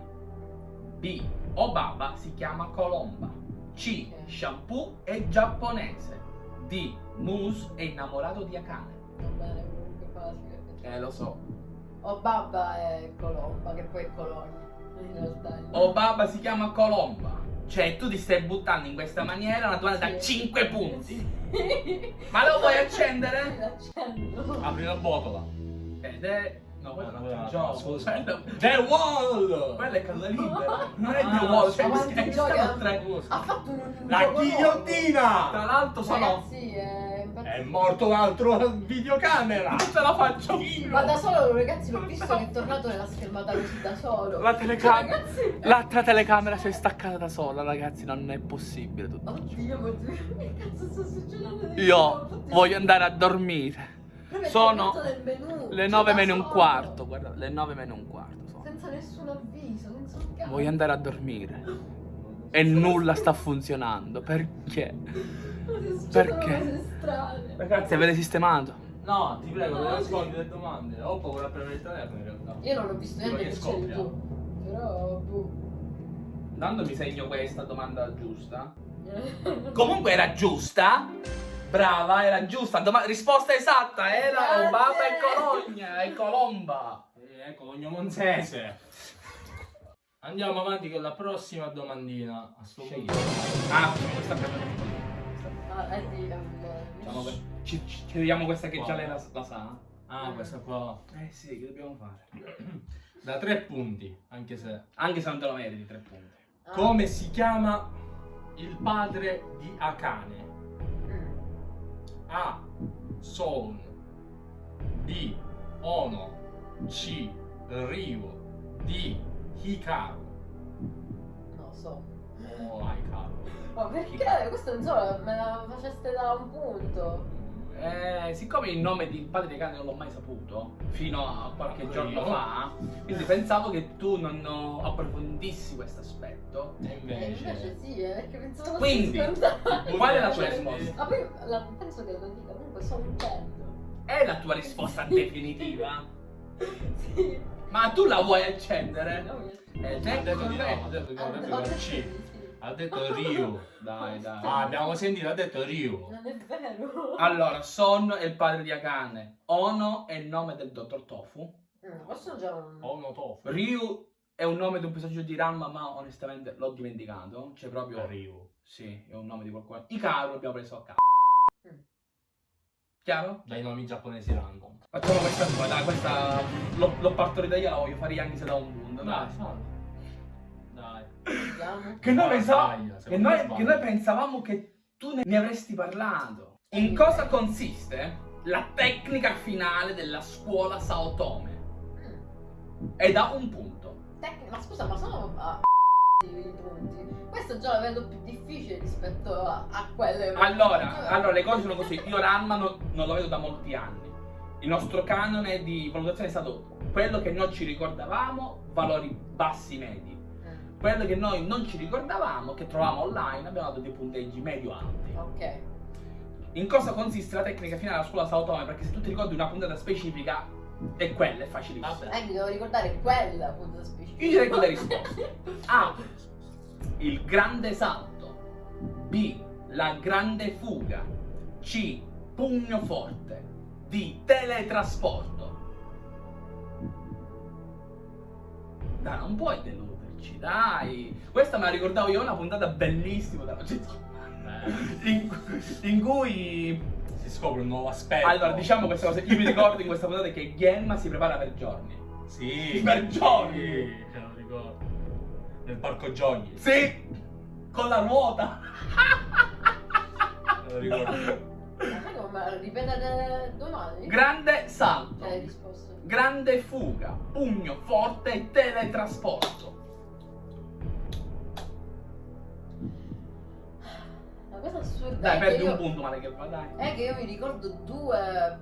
B. Obaba si chiama Colomba. C. Shampoo è giapponese. D. Moose è innamorato di Akane. Va bene, comunque facile. Eh, lo so. O Babba è Colomba, che poi è Colonia. In realtà. è- Obaba si chiama Colomba. Cioè, tu ti stai buttando in questa maniera una domanda da Sì. 5 punti. Sì. Ma lo vuoi accendere? (laughs) L'accendo. Apri la botola. Ed è. No, quello è un gioco. Quello- The Wall! Quello è caduta libera. Non è Ah, The Wall, cioè, mi gioca. stanno tre. Ha fatto un, La ghigliottina! Tra l'altro sono. È morto un altro videocamera! Non ce la faccio io! Ma da solo, ragazzi, l'ho visto che è tornato nella schermata così da solo. La telecamera. Ragazzi, L'altra telecamera si è staccata da sola, ragazzi, non è possibile tutto. Oddio, ma che cazzo sta succedendo? Io voglio andare a dormire. Sono Le cioè, 9 da meno un quarto, guarda, le 9 meno un quarto sono. Senza nessun avviso, senza un cazzo. Voglio andare a dormire. E nulla sta funzionando. Perché? (laughs) Perché? Ragazzi, avete sistemato? No, ti prego, non nascondi le domande. Ho paura a prendere il telefono in realtà. Io non ho visto niente che scoppia. Però, boh. Dando mi segno questa domanda giusta. (laughs) Comunque era giusta. Brava, era giusta. Doma- risposta esatta, era Grazie. Obama e Cologna e Colomba. Eh, ecco, l'ogno monzese. Andiamo avanti con la prossima domandina. A sto punto. Ah, questa Ah, eh, ehm, Diciamo che- ci, ci chiediamo questa che già lei la, la sa. Ah, questa qua. Eh sì, che dobbiamo fare? (clears throat) Da tre punti, anche se. Anche se non te lo meriti, tre punti. ah, Come si chiama il padre di Akane? A. Son B. Ono C. Ryu D. Hikaru lo so. Oh, Hikaru Ma perché? Questo non so, me la faceste da un punto. Eh, siccome il nome di padre di cane non l'ho mai saputo fino a qualche Manco giorno io. fa, quindi pensavo che tu non approfondissi questo aspetto. E Eh, invece invece sì, eh, perché pensavo Quindi, qual è la tua Cioè, risposta? Ma poi la- penso che lo dica comunque sono un certo. È la tua risposta definitiva? Sì. Ma tu la vuoi accendere? No, mi- Eh, ha detto di no, no. ha detto di no, Ho detto di C sì. Ha detto Ryu Dai, dai. ah, abbiamo sentito, ha detto Ryu Non è vero. Allora, Son è il padre di Akane. Ono è il nome del dottor Tofu. Mm, questo già un... Ono Tofu Ryu è un nome di un personaggio di Ranma, ma onestamente l'ho dimenticato. C'è proprio. Ryu Sì, è un nome di qualcuno. Ikaru l'abbiamo preso a caso. Mm. Chiaro? dai nomi giapponesi random Facciamo questa qua, dai, questa l'ho, l'ho partorita io, la voglio fare anche se da un punto. dai Dai. Che noi, No, pensavamo, che, noi, che noi pensavamo che tu ne, ne avresti parlato. In cosa consiste la tecnica finale della scuola Saotome? Mm. È da un punto. Tec- ma scusa, ma sono a (laughs) i punti. Questo già lo vedo più difficile rispetto a, a quelle. Allora, allora, le cose sono così. Io Ranma non, non lo vedo da molti anni. Il nostro canone di valutazione è stato quello che noi ci ricordavamo, valori bassi medi. Quello che noi non ci ricordavamo, che trovavamo online, abbiamo dato dei punteggi medio-alti. Ok. In cosa consiste la tecnica finale della scuola Saotome? Perché se tu ti ricordi una puntata specifica, è quella, è facilissima. Vabbè. Eh, mi devo ricordare quella appunto specifica. Io direi con le risposte. (laughs) A. Il grande salto. B. La grande fuga. C. Pugno forte. D. Teletrasporto. Dai, non puoi deluderci, dai. Questa me la ricordavo io, una puntata bellissima della. Eh, in, in cui si scopre un nuovo aspetto. Allora diciamo queste cose io mi ricordo in questa puntata che Genma si prepara per giorni sì. Per giorni. sì, ce lo ricordo. Nel parco giochi sì. Con la ruota. Me lo ricordo. Ma sai come ripetete domani? grande salto. Grande fuga. Pugno forte e teletrasporto La cosa assurda dai perdi io- un punto male che va dai È che io mi ricordo due.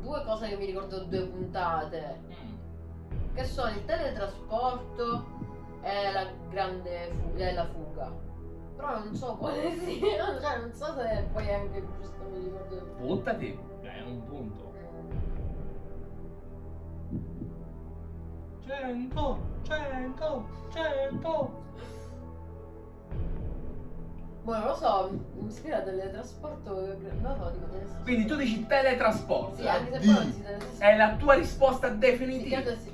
Due cose che mi ricordo due puntate. Che sono il teletrasporto e la grande fuga. E la fuga. Però non so quale (laughs) sia. Cioè, non so se poi anche giusto mi ricordo. buttati Dai, è un punto Mm. 100 100 100 Boh, non lo so, mi ispira al teletrasporto. Non lo so, dico teletrasporto. quindi tu dici teletrasporto Sì, anche se poi non si teletrasporta. è la tua risposta Sì, definitiva sì,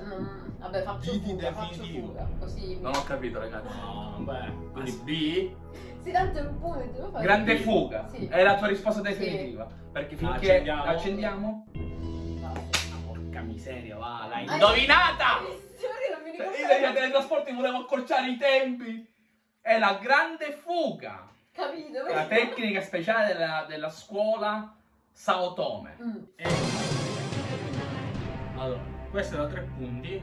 Vabbè, faccio Diti fuga, faccio fuga. Così. Non ho capito, ragazzi. No, beh, quindi B. Sì, tanto è un punto. Grande il- fuga. Sì. È la tua risposta definitiva. Perché finché Accendiamo. accendiamo. Vai. Porca miseria, va, l'hai Ah, indovinata! Cioè, ricordo. io degli teletrasporti volevo accorciare i tempi. È la grande fuga. Capito? La tecnica speciale della, della scuola Sao Tome. Mm. E... Allora, questa è da tre punti,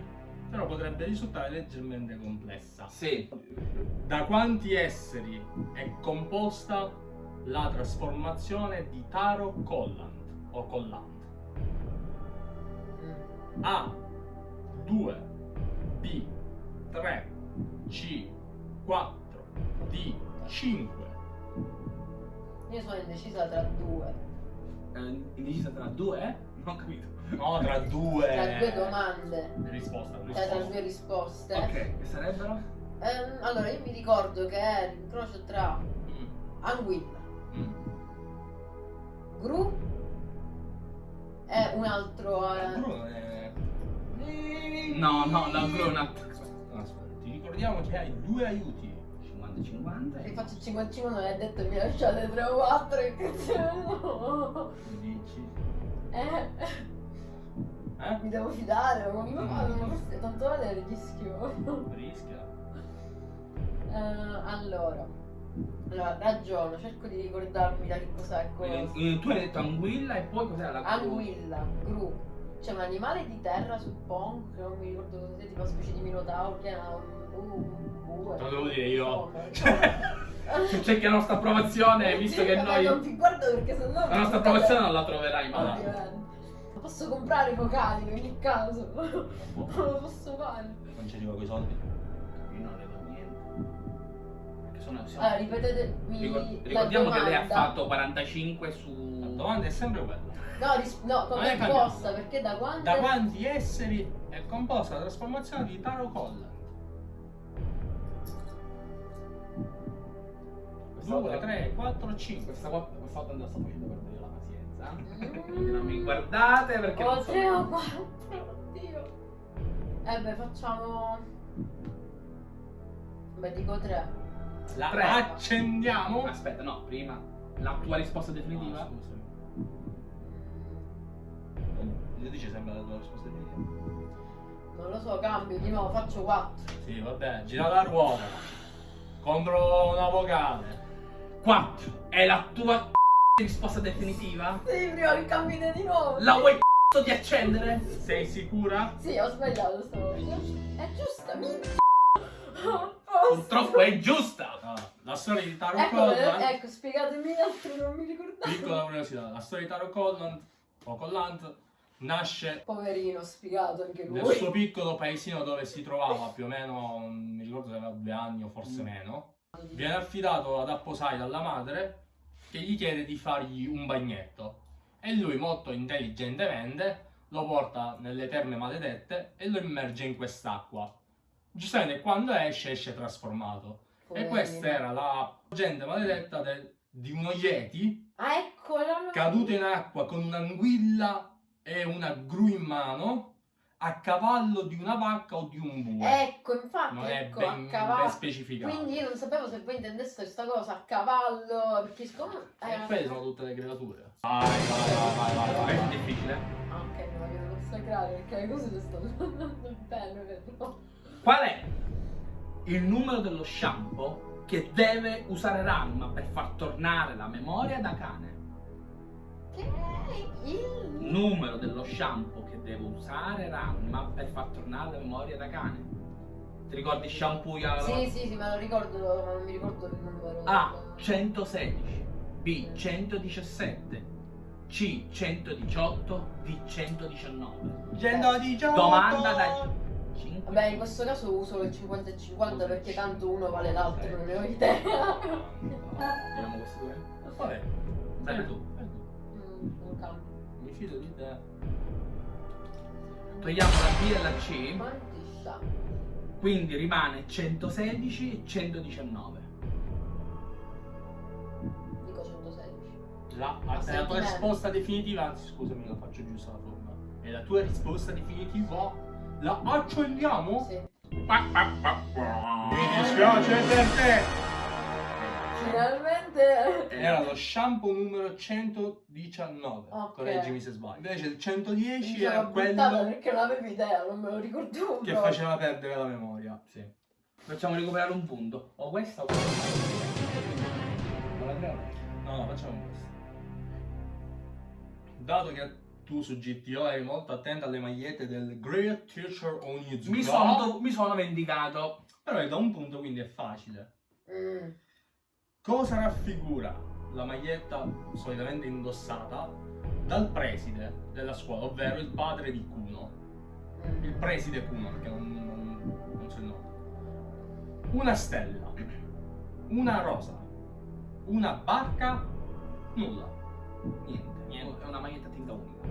però potrebbe risultare leggermente complessa. Sì. Da quanti esseri è composta la trasformazione di Taro Collant o Collant? Mm. A 2 B 3 C 4 D 5 Io sono indecisa tra due. Eh, indecisa tra due, eh? Non ho capito. No, tra due Tra due domande. Risposta, Cioè, tra risposta. due risposte. Ok, che sarebbero? Ehm, allora, io mi ricordo che è l'incrocio tra Mm, Anguilla, mm. Gru e un altro. eh, Bruno è... No, no, la Grunat. No, aspetta, ti ricordiamo che hai due aiuti. 50-50. Se faccio il 55 non è detto mi lasciate 3 o 4 che cazzo. Dici. Eh, Eh? mi devo fidare, ma fanno? Ma forse tanto vale il rischio. Rischia. Eh, allora, allora, ragiono, cerco di ricordarmi da che cos'è cosa. Eh, Tu hai detto anguilla e poi cos'era la Gru? Anguilla, gru. C'è un animale di terra, suppongo, che non mi ricordo cosa sia, tipo una specie di minotauro, che ha un... un. Te lo devo dire io. Se (laughs) cerchi la nostra approvazione, visto che noi... Non ti guardo perché sennò... La nostra approvazione non la troverai mai. Ovviamente. Posso comprare i vocali in ogni caso. (laughs) Non lo posso fare. Non ci arriva quei soldi. Io non ne do niente. Perché sono... siamo- Allora, ripetetemi Ricor- la ricordiamo che lei ha fatto 45 La su... domanda è sempre quella. No, ris- no, come è risposta, perché da quante... Da quanti esseri è composta la trasformazione di Taro Collant? 2, volta- 3, 4, 5. Questa volta questa volta la sto facendo perdere la pazienza. Mm. Quindi non mi guardate perché Oh, non so... tre o quattro, oddio. Eh beh, facciamo... Beh, dico tre. La Tre. accendiamo. Aspetta, no, prima. La tua risposta definitiva? Ah, scusami. Io dice sempre la tua risposta definitiva. Non lo so, cambio di nuovo, faccio quattro. Sì, vabbè, gira la ruota. Contro una vocale. 4. È la tua (laughs) risposta definitiva? Sì, prima che cambi di nuovo. La vuoi (laughs) di accendere? Sei sicura? Sì, ho sbagliato stavolta. È giusta, minchia. (laughs) Purtroppo è giusta. Ah, la storia di Taro Ecco, Collant. eh, ecco, spiegatemi altro, non mi ricordavo. Piccola curiosità, la storia di Taro Collant o Collant nasce Poverino, spiegato anche nel lui. suo piccolo paesino dove si trovava più o meno, non mi ricordo se aveva due anni o forse meno. Viene affidato ad apposai dalla madre che gli chiede di fargli un bagnetto e lui molto intelligentemente lo porta nelle terme maledette e lo immerge in quest'acqua. Giustamente quando esce esce trasformato. E Poverino. questa era la gente maledetta del- di uno Yeti Ah, ecco, caduto in acqua con un'anguilla e una gru in mano a cavallo di una vacca o di un bue. Ecco, infatti, non è ecco, ben, a ben cavallo. specificato. Quindi io non sapevo se voi intendeste questa cosa a cavallo, perché siccome... E eh, quelle sono tutte le creature. Vai, vai, vai, vai, vai. vai. È difficile. Ah, ok, mi vogliono consacrare perché le cose le stanno andando bene, però. Qual è il numero dello shampoo che deve usare Ranma per far tornare la memoria da cane? Che è il... Numero dello shampoo che deve usare Ranma per far tornare la memoria da cane? Ti ricordi shampoo? ya- Sì, sì, sì, me lo ricordo, ma non mi ricordo il numero. A 116, B 117, C 118, D 119. 118! Domanda da 5. Vabbè, in questo caso uso il 50 e 50 perché tanto uno vale l'altro, non ne ho idea. Vediamo questi due. Vabbè, Sempre tu. Cambio. Mi fido di te. Togliamo la B e la C, quindi rimane 116 e 119. Dico 116. La, è la tua risposta definitiva, anzi scusami lo faccio giusto la forma. È la tua risposta definitiva La accendiamo? Sì. Mi dispiace per te. Finalmente. Era lo shampoo numero 119. Ok. Correggimi se sbaglio. Invece il 110 Mi era sono buttata quello perché non avevo idea, non me lo ricordavo. che proprio. faceva perdere la memoria. Sì. Facciamo recuperare un punto. O questa o questa. Vuoi la? No, no, facciamo questo. Dato che tu su GTO eri molto attento alle magliette del Great Teacher Onizuka, Mi sono, mi sono vendicato. però è da un punto quindi è facile. Mm. Cosa raffigura la maglietta solitamente indossata dal preside della scuola, ovvero il padre di Kuno? Mm. Il preside Kuno, perché non, non, non so il nome. Una stella, una rosa, una barca, nulla. Niente, niente. È una maglietta a tinta unica.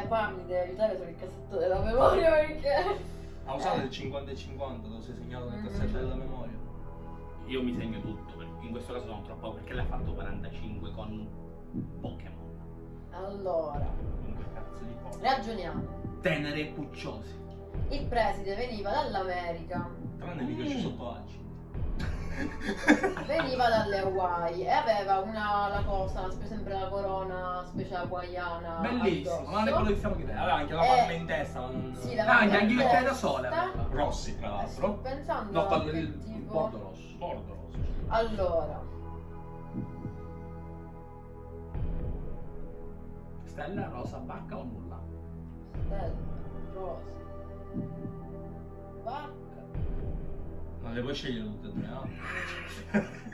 Eh, qua mi devi aiutare sul cassetto della memoria perché. Ha usato il 50 e 50, lo sei segnato nel Mm. cassetto della memoria. Io mi segno tutto, perché in questo caso sono troppo perché l'ha fatto 45 con Pokémon. Allora, Comunque cazzo di cosa. ragioniamo. Tenere e pucciosi. Il preside veniva dall'America, Tranne mica ci sotto Alci. Veniva dalle Hawaii e aveva una la cosa, sempre la corona specie hawaiana. Bellissimo, non è quello che stiamo chiedendo. Aveva anche la Eh, palma in testa, non... Sì, la Ah, palma anche in il testa. da sole. Rossi, tra Eh, l'altro. Sto pensando No, che del tipo- bordo rosso. Bordo rosso. Allora, Stella, rosa, barca o nulla? stella, rosa, barca. Non le puoi scegliere tutte e tre, no? (laughs)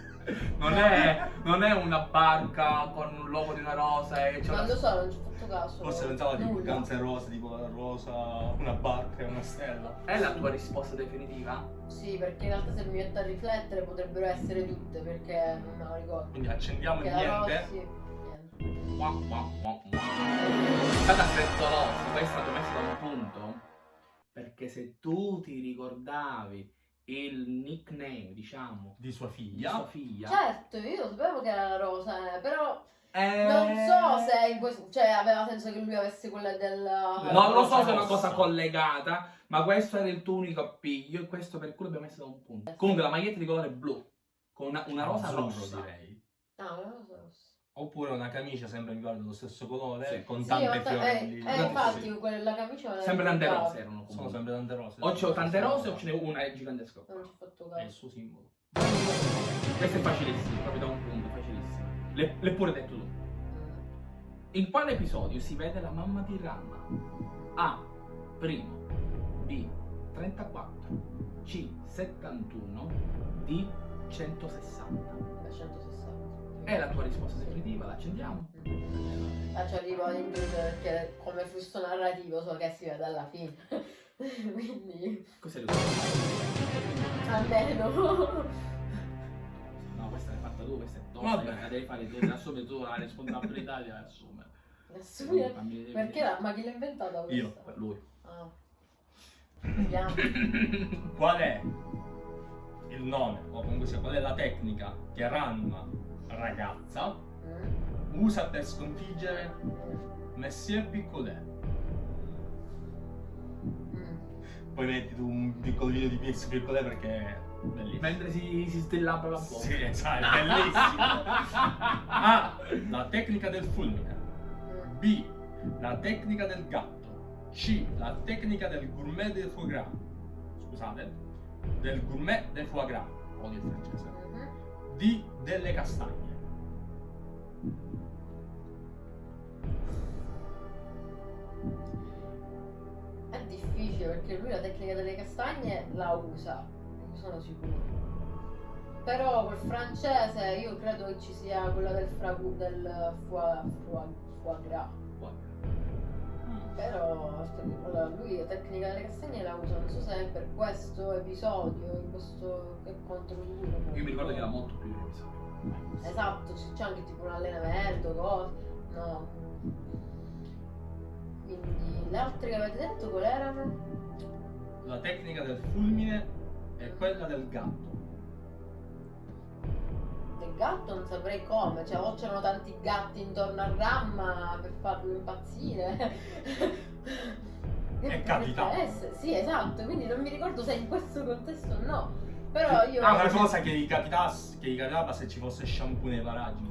Non è, non è una barca con un logo di una rosa e c'è Non una... lo so, non ci ho fatto caso. Forse pensava tipo Nulla. Guns N' Roses, tipo la rosa, una barca e una stella. È la tua risposta definitiva? Sì, perché in realtà se mi metto a riflettere potrebbero essere tutte, perché non me la ricordo. Quindi accendiamo il Perché la niente. Rossi, niente. Qua, qua, qua, qua. È stata frettolosa, poi è stato messo da un punto. Perché se tu ti ricordavi il nickname, diciamo, Di sua di figlia. sua figlia, Certo, io lo sapevo che era la rosa, eh, però eh, non so se in questo, cioè, aveva senso che lui avesse quella del... Non lo so se è una cosa collegata, ma questo era il tuo unico appiglio e questo per cui l'abbiamo messo da un punto. Comunque la maglietta di colore blu, con una, una rosa Azzurro, rossa. direi. Ah, una rosa rossa. Oppure una camicia sempre mi ricordo dello stesso colore, Sì. con Sì, tante ta- eh, fiorelli. eh, infatti quella camicia Sempre tante rose erano Sono comunque. sempre tante rose. O c'ho tante rose o ce n'è una è gigantesca. Non ci ho fatto È il caso. suo simbolo. Questo è facilissimo, proprio da un punto, facilissimo. Le- L'hai pure detto tu. In quale episodio si vede la mamma di Ranma? A. Primo. B. 34. C. 71. D. 160. Da 160. È la tua risposta definitiva, la accendiamo. Ci arrivo indurre perché come flusso narrativo so che si vede alla fine. (laughs) Quindi, Cos'è il almeno. No, questa l'hai fatta tu, questa è tosta, la devi fare tu, assumere tu la responsabilità di assumere. Assumere-. Perché la, ma chi l'ha inventata questa? Io. Per lui. Ah. Vediamo. Qual è il nome, o comunque sia qual è la tecnica che Ranma, ragazza, Mm, usa per sconfiggere Messie Piccolet? mm. Poi metti tu un piccolo video di Messie Piccolet perché è bellissimo. Mentre si, si stellabra la bocca. Sì, sai, è (laughs) bellissimo. A. La tecnica del fulmine. B. La tecnica del gatto. C. La tecnica del gourmet del foie gras. Scusate. Del gourmet del foie gras. Odio il francese. Mhm. D. Delle castagne. È difficile perché lui la tecnica delle castagne la usa, ne sono sicuro. Però col francese io credo che ci sia quella del fragu del foie, foie, foie gras. Però allora, lui la tecnica delle castagne la usa, non so se è per questo episodio, in questo che contro lui. non Io mi ricordo che era molto più episodio. Esatto, c'è anche tipo un allenamento, cose. No. Quindi le altre che avete detto quali erano? La tecnica del fulmine è quella del gatto. Gatto non saprei come, cioè o c'erano tanti gatti intorno a Ramma per farlo impazzire. (laughs) È capitato. Essere- Sì, esatto, quindi non mi ricordo se in questo contesto o no. Però io... Ah, una cosa che gli capitasse, che gli capitava se ci fosse shampoo nei paraggi.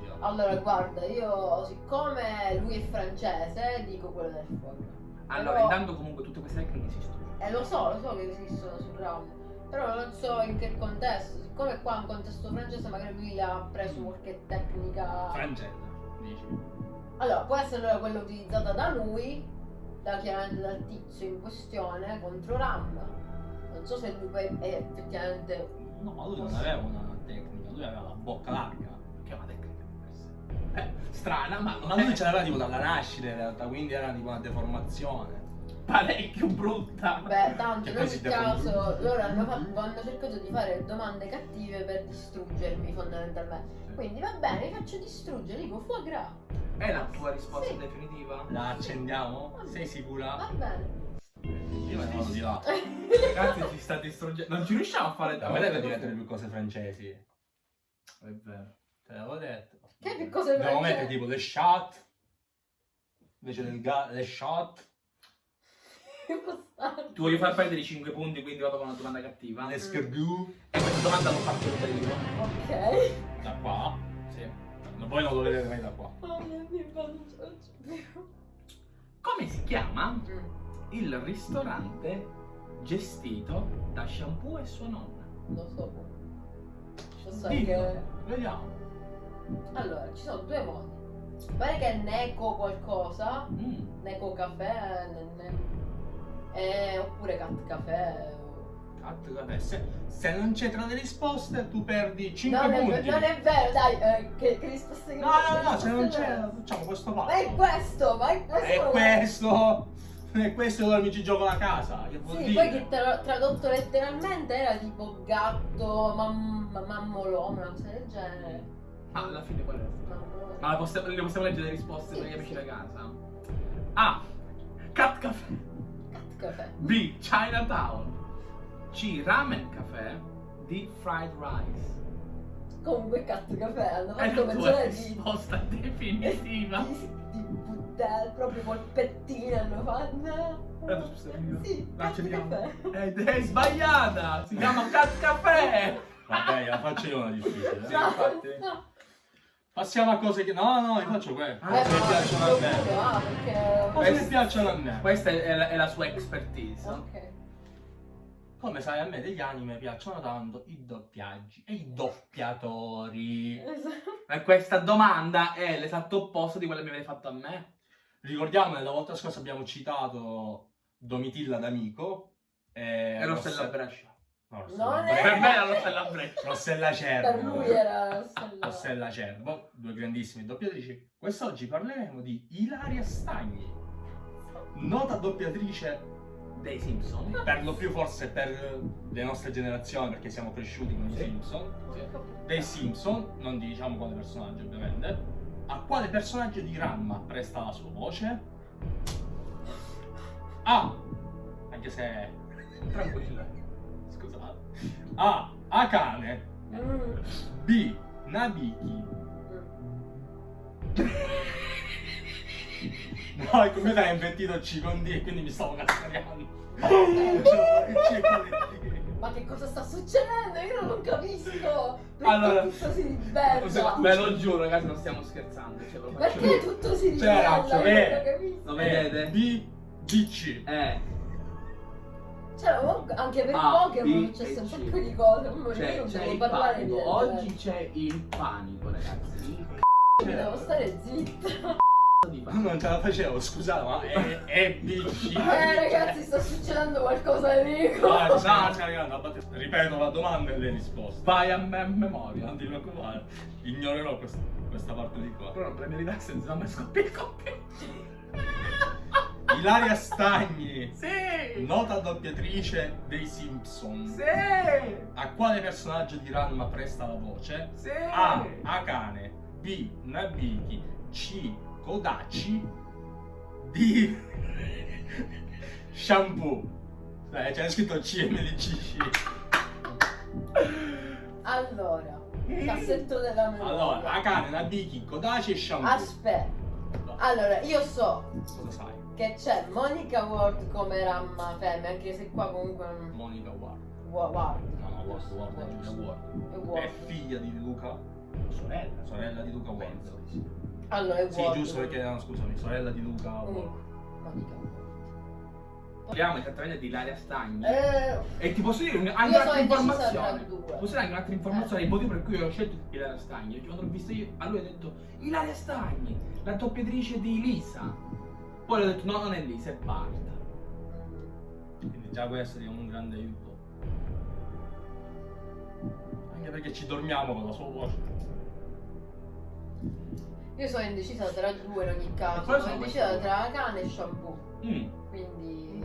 sia. Allora, guarda, io siccome lui è francese, dico quello del forno. Allora, Però- intanto comunque tutte queste tecniche esistono. Eh, lo so, lo so che esistono sul RAM, però non so in che contesto. Siccome qua è un contesto francese, magari lui ha preso qualche tecnica. Francese, dici. Allora, può essere allora quella utilizzata da lui, da chiaramente dal tizio in questione, contro RAM. Non so se lui poi è effettivamente. No, lui non aveva una tecnica, lui aveva la bocca larga. Che è una tecnica. Eh, strana, ma Ma lui ce l'aveva tipo dalla nascita in realtà, quindi era tipo una deformazione. Parecchio brutta. Beh, tanto in poi ogni caso loro hanno, fatto- hanno cercato di fare domande cattive per distruggermi fondamentalmente. Quindi va bene, vi faccio distruggere, dico foie gras. È la tua risposta Sì. definitiva? La accendiamo? Sei sicura? Va bene. Io me ne vado di là. Ragazzi, ci sta distruggendo. Non ci riusciamo a fare A me deve diventare più cose francesi. È vero. Te l'avevo detto. Che più cose Devo francesi? mettere tipo le shot. Invece del ga- le shot. (laughs) Ti voglio far perdere i 5 punti, quindi vado con una domanda cattiva. Le scorbù. E questa domanda l'ho fatta io. Ok. Da qua. Sì. Ma poi non lo vedete mai da qua. Oh mio Dio, non ce la faccio più. Come si chiama Mm, il ristorante gestito da Shampoo e sua nonna? Lo so. Lo so Dillo. che... Vediamo. Allora, ci sono due modi. Pare che è Neco qualcosa, Mm. Neco caffè, ne- ne- eh, oppure Cat caffè. Cat caffè. Se, se non c'è tra le risposte, tu perdi 5 Non è, punti. non è vero, dai, eh, che, che risposte che No, no, no, se non c'è, facciamo questo Ma passo. è questo, ma è questo. È questo. È questo dove mi ci gioco la casa. Che vuol Sì, dire? poi che tra- tradotto letteralmente era tipo gatto, mam- mammolone, una cosa del genere. Ma alla fine qual è? Ma possiamo- le possiamo leggere le risposte Sì, per gli amici sì. da casa? A. Cat Caffè. Caffè. B. Chinatown. C. Ramen Caffè. D. Fried Rice. Comunque cat caffè, hanno È fatto mezz'ora di... risposta definitiva. di, di buttare proprio polpettine hanno fatto. Eh, scusa, io- Sì, La caffè. Ed è sbagliata! Si chiama Cat Caffè! Vabbè, la faccio io una difficile. Sì, No, infatti. no. Passiamo a cose che. No, no, io faccio quelle. Ah, Cose Eh, che no, piacciono a me. pure, ah, perché... Cose che piacciono a me. Questa è la, è la sua expertise. Ok. Come sai, a me degli anime piacciono tanto i doppiaggi e i doppiatori. Esatto. E questa domanda è l'esatto opposto di quella che mi avete fatto a me. Ricordiamo, la volta scorsa abbiamo citato Domitilla d'Amico. E E Rossella Rosse- Brescia. No, Non è- Per me era Rossella Brescia. Rossella Per Cervo. lui era Rossella. Rossella Cervo, due grandissime doppiatrici. Quest'oggi parleremo di Ilaria Stagni, nota doppiatrice Dei Simpson. per lo più forse per le nostre generazioni, perché siamo cresciuti con i. Simpson. Dei Simpson, non diciamo quale personaggio ovviamente. A quale personaggio di Ramma presta la sua voce? A. Anche se. Tranquilla. Scusate. A. Akane. B. Nabiki. No, il computer ha invertito C con D e quindi mi stavo cazzariando. Ma che cosa sta succedendo? Io non capisco. Perché Allora, tutto si ribella? Ve lo giuro, ragazzi, non stiamo scherzando. Ce lo faccio Perché tutto si ribella? c'è. Io non. Lo vedete? B. D. C. Eh, Cioè, comunque, anche per A, Pokémon c'è e un sacco di cose. Io non c'è devo parlare di Oggi c'è il panico, ragazzi. Il genere. Devo stare zitta. c***o di panico. Non ce la facevo, scusate, ma è, è. C. Eh, ragazzi, sta succedendo qualcosa di. Ah, no, stiamo arrivando a battere. Ripeto la domanda e le risposte. Vai a me a memoria. Non ti preoccupare, ignorerò questa, questa parte di qua. Però non premi relax, se no mi scoppia il computer. (laughs) Ilaria Stagni, Sì! nota doppiatrice dei Simpson. Sì! A quale personaggio di Ranma presta la voce? Sì! A. Akane B. Nabiki C. Kodachi D. (laughs) Shampoo Eh, c'è scritto CMDC Allora, Cassetto della memoria. Allora, Akane, Nabiki, Kodaci e Shampoo. Aspetta. Allora, io so Cosa sai? Che c'è Monica Ward come Ramma Femme, anche se qua comunque non... Monica Ward. Wa- Ward. No, no, Ward, Ward, È giusto. Ward. È È Ward. figlia di Luca, Sorella. sorella di Luca Ward. Penso di sì. Allora, è Sì, Ward. giusto perché, no, scusami, sorella di Luca Mm. Ward. Monica Ward. Parliamo esattamente di Ilaria Stagni. Eh, E ti posso dire anche un'altra informazione. tra due. Posso dire anche un'altra informazione. Il motivo per cui ho scelto Ilaria Stagni. Quando l'ho vista io, a lui ho detto Ilaria Stagni, la doppiatrice di Lisa. Poi ho detto no, non è Lisa, è Barta. Quindi già questo è un grande aiuto. Anche perché ci dormiamo con la sua voce. io sono indecisa tra due in ogni caso. Sono sono indecisa tra cane e shampoo. Mm. Quindi.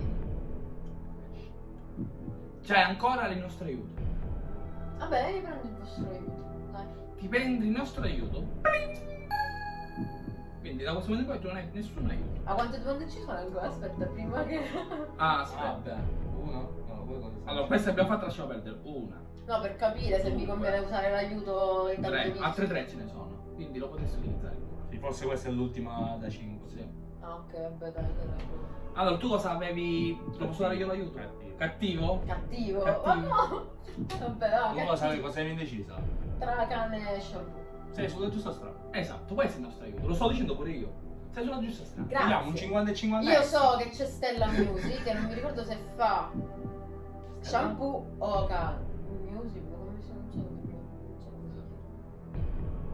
C'è ancora il nostro aiuto. Vabbè, io prendo il vostro aiuto. Dai. Ti prendi il nostro aiuto. Quindi da questo momento in poi tu non hai nessun aiuto. Ma quante domande ci sono ancora? Aspetta, prima che. Ah, aspetta. uno? No, voi cosa Allora, questa abbiamo fatto, lasciamo perdere. Una, No, per capire se mi conviene usare l'aiuto in tre, altre tre ce ne sono. Quindi lo potresti utilizzare. Sì, forse questa è l'ultima da 5. Sì. Ah, ok, vabbè, dai, dai. Allora, tu cosa avevi? Lo posso dare io l'aiuto? Cattivo. Cattivo? Cattivo. Cattivo. Ma (laughs) no! Vabbè, dai, Tu cosa sapevi? Cosa indecisa? Tra cane e shampoo. Sei sulla giusta strada. Esatto, questo è il nostro aiuto. Lo sto dicendo pure io. Sei sulla giusta strada. Grazie. Vediamo un 50 e 50. Io so che c'è Stella Music, che non mi ricordo se fa shampoo o cane. Music, ma come si non so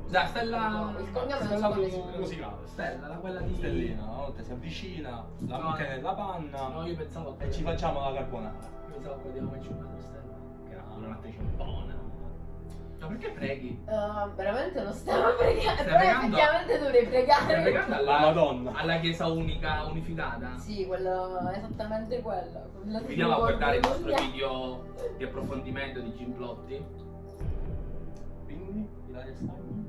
Dai, Stella. Il cognome Stella musicale. Stella, la quella di. Stellina, una volta si avvicina, la No, buca nella panna No, io pensavo. e ci facciamo la carbonara. Io pensavo che di Come una Stella. Che era un'attrice buona. Ma perché preghi? Uh, veramente non stiamo (laughs) pregando, Stai però pregando? effettivamente dovrei pregare. Stai pregando alla, La Madonna. alla chiesa unica unificata? Sì, quello, esattamente che Andiamo a guardare il nostro video di approfondimento di Jim Plotti. Quindi, Ilaria Stagni,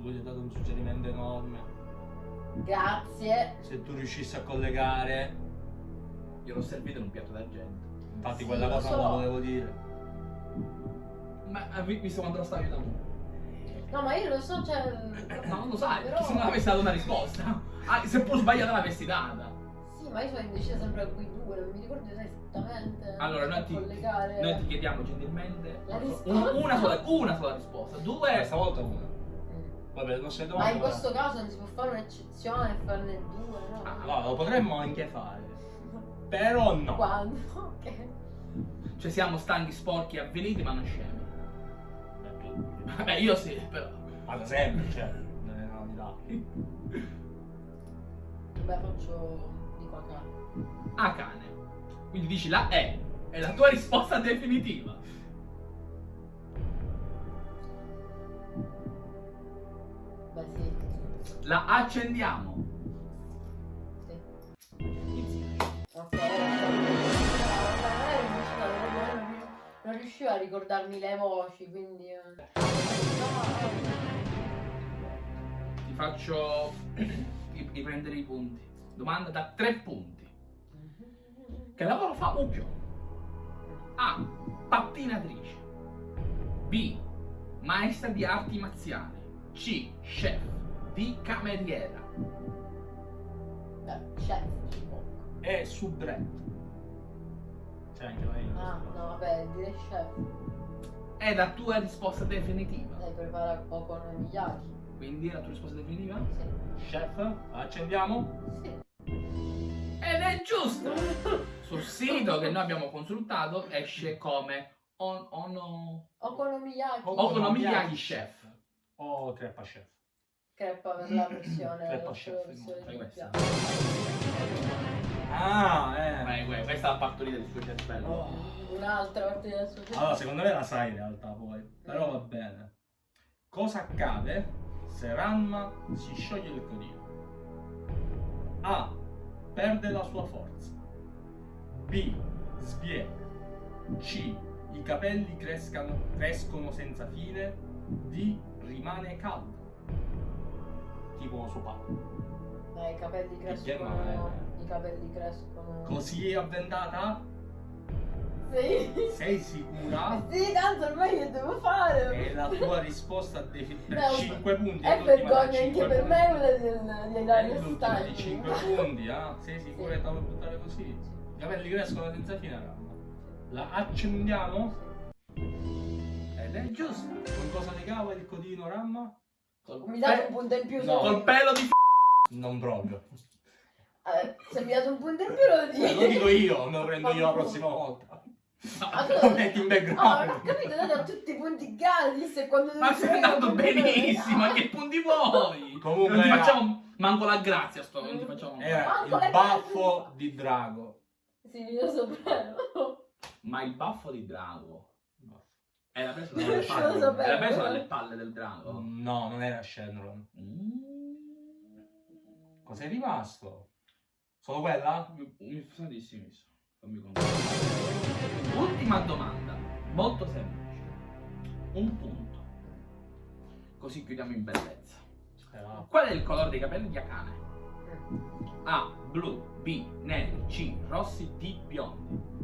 lui ti ha dato un suggerimento enorme. Grazie. Se tu riuscissi a collegare, Io l'ho servito in un piatto d'argento. infatti Sì, quella cosa so. non la volevo dire. Ma hai vi- visto quanto lo stavi aiutando? No, ma io lo so, cioè. Ma non lo sai, Però- perché se non avessi dato una risposta, ah, seppur sbagliata l'avessi data. Sì, ma io sono indecisa sempre a quei due, non mi ricordo esattamente. Allora, noi ti, collegare. noi ti chiediamo gentilmente La una, una sola, una sola risposta. Due, Questa volta una. Mm. Vabbè, non sei Ma domanda. in questo caso non si può fare un'eccezione e farne due, no? Ah, No, lo potremmo anche fare. Però no. Quando? (laughs) Ok. cioè siamo stanchi, sporchi, avveniti, ma non scemi. Vabbè, io sì, però. Ad esempio, cioè, nelle novità. Beh, faccio. dico a caso. A cane. Quindi dici la E. È la tua risposta definitiva. Beh, sì. La accendiamo. Non riuscivo a ricordarmi le voci, quindi. eh. Ti faccio ri- riprendere i punti. Domanda da tre punti. Che lavoro fa Uggio? A. Pattinatrice. B. Maestra di arti marziali. C. Chef. D. Cameriera. Beh, chef. E subretto. C'è anche lei. Ah, no, vabbè, direi chef. È la tua risposta definitiva. Lei prepara okonomiyaki. Quindi è la tua risposta definitiva? Sì. Chef, accendiamo? Sì. Ed è giusto! (laughs) Sul sito che noi abbiamo consultato esce come on, ono, Okonomiyaki. Okonomiyaki Chef. O crepa chef. Crepa per la versione. Crepa la chef, versione questa. Ah, eh. Vai, vai, questa è la partorita del tuo cervello. Oh, un'altra parte del suo Allora, secondo me la sai in realtà poi. Però va bene. Cosa accade se Ranma si scioglie il codino? A. Perde la sua forza. B. Sviene. C. I capelli crescano, crescono senza fine. D. Rimane caldo. Tipo suo padre. Dai, i capelli crescono. eh. I capelli crescono. Così è avventata? Sì. Sei sicura? (laughs) Sì, tanto ormai che devo fare? E la tua risposta (laughs) per No, 5 punti. È vergogna anche per punti. me quella del- È l'ultima di Stagni. 5 (laughs) punti, ah? Sei sicura che te la vuoi buttare così? I capelli crescono senza fine, raga. La accendiamo? Ed è giusto. Con cosa ne cava il codino Ramma? Mi date un punto in più No. Col pelo di f***. Non proprio. Eh, se mi date un punto in più lo Eh, dico. Lo dico io, me lo prendo io la prossima volta. Ah, Lo (laughs) metti in Oh, background. ho capito, date a tutti i punti gratis e quando Ma stai andando benissimo, ma che punti vuoi? Comunque non ti facciamo manco la grazia sto, non ti facciamo Era Manco il baffo di Drago. Sì, io sapevo. Ma il baffo di drago era preso (laughs) dalle palle, era preso dalle palle del drago. No, non era Shenron. Mm. Cos'è rimasto? Solo quella? Mi, sa di sì, mi sa. Fammi. Ultima domanda, molto semplice. Un punto. Così chiudiamo in bellezza. Era- Qual è il colore dei capelli di Akane? A. Blu. B. Neri. C. Rossi. D. Biondi.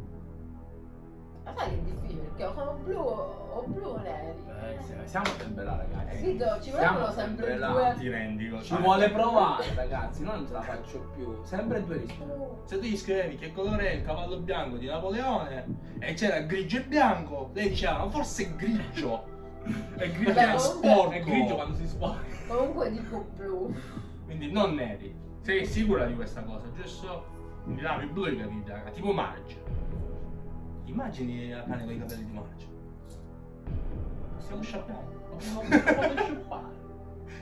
Ma sai che è difficile perché o sono blu o blu o neri. Eh, siamo sempre là, ragazzi. Capito? Ci vogliono sempre sempre là. due. Ti rendi conto? Ci vuole provare, ragazzi. No, non ce la faccio più. Sempre due risposte. Se tu gli scrivevi che colore è il cavallo bianco di Napoleone e c'era grigio e bianco, lei diceva "Ma forse è grigio. (laughs) È grigio Vabbè, è comunque- sporco. È grigio quando si sporca. Comunque dico blu. Quindi non neri. Sei sicura di questa cosa, giusto? Quindi là più blu i capelli bianchi, tipo Marge. Immagini la cane con i capelli di Marge. Possiamo (laughs) sciappare. Non posso sciupare.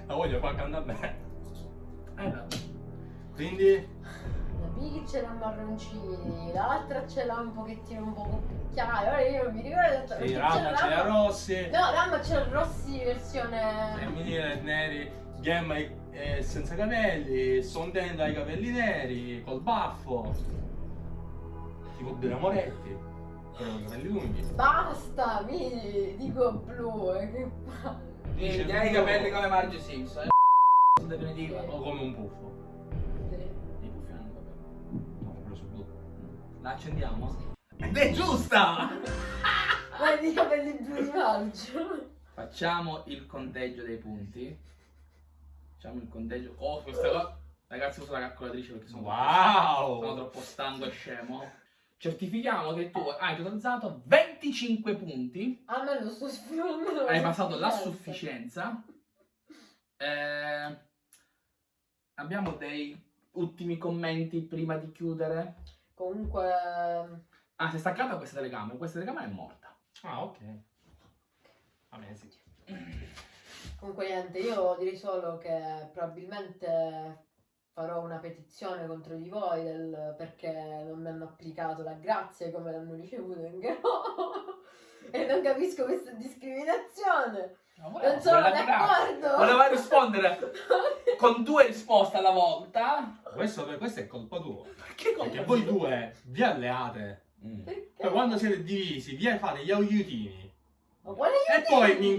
La voglio far cantare bene. Eh, no. Quindi La Piggy ce l'ha marroncini, l'altra ce l'ha un pochettino un po' più chiaro. Ora io non mi ricordo. sì, Ramma c'era ce l'ha rossi, No, Ramma c'è il Rossi versione. femminile neri, Gemma eh, senza capelli, Sondenda ha i capelli neri, col baffo. Tipo Bella Moretti, capelli lunghi. Basta, mi dico blu. eh, che palle. Dice Tieni i capelli come Marge Simpson. eh. Definitiva. O come un puffo. Sì. I puffi hanno i capelli. No, ho preso blu. La accendiamo? Ed è giusta! Ma di capelli blu di maggio. Facciamo il conteggio dei punti. Facciamo il conteggio. Oh, questa cosa. Ragazzi, uso la calcolatrice perché sono, Wow! sono troppo stanco e scemo. Certifichiamo che tu hai totalizzato 25 punti. A me lo sto sfruttando. Hai passato la sufficienza. Eh, abbiamo dei ultimi commenti prima di chiudere. Comunque. Ah, si è staccata questa telecamera. Questa telecamera è morta. Ah, ok. Va bene, sì. Comunque niente, io direi solo che probabilmente farò una petizione contro di voi del- perché non mi hanno applicato la grazia come l'hanno ricevuto in Garo. (laughs) e non capisco questa discriminazione. Non sono d'accordo. Voleva rispondere (laughs) con due risposte alla volta. Questo, questo è colpa tua. Perché Perché voi due vi alleate. Mm. Perché? Poi quando siete divisi, vi fate gli aiutini. Ma quale E poi mi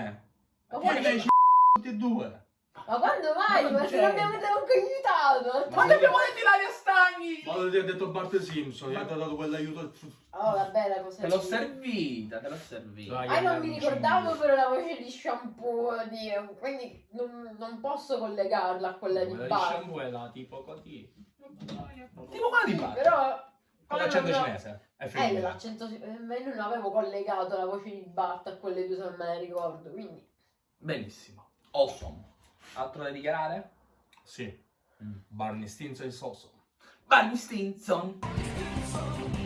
Ma Ma quale- ci tutti e due. Ma quando mai? Ma Ma, non se non avete neanche aiutato! Ma ti abbiamo detto Ilaria Stagni! Ma ti ha detto Bart Simpson, gli ha dato quell'aiuto. Oh, vabbè, la cosa Te l'ho servita, te l'ho servita. Ah, non mi ricordavo però la voce di shampoo, di... quindi non, non posso collegarla a quella di Quella di shampoo è la tipo così. Tipo quella di Sì, Bart. però... Con l'accento cinese. È Eh, l'accento eh, ma io non avevo collegato la voce di Bart a quelle due se non me ne ricordo, quindi... Benissimo. Awesome. Altro da dichiarare? Sì. Mm. Barney Stinson e Soso. Barney Stinson! Stinson.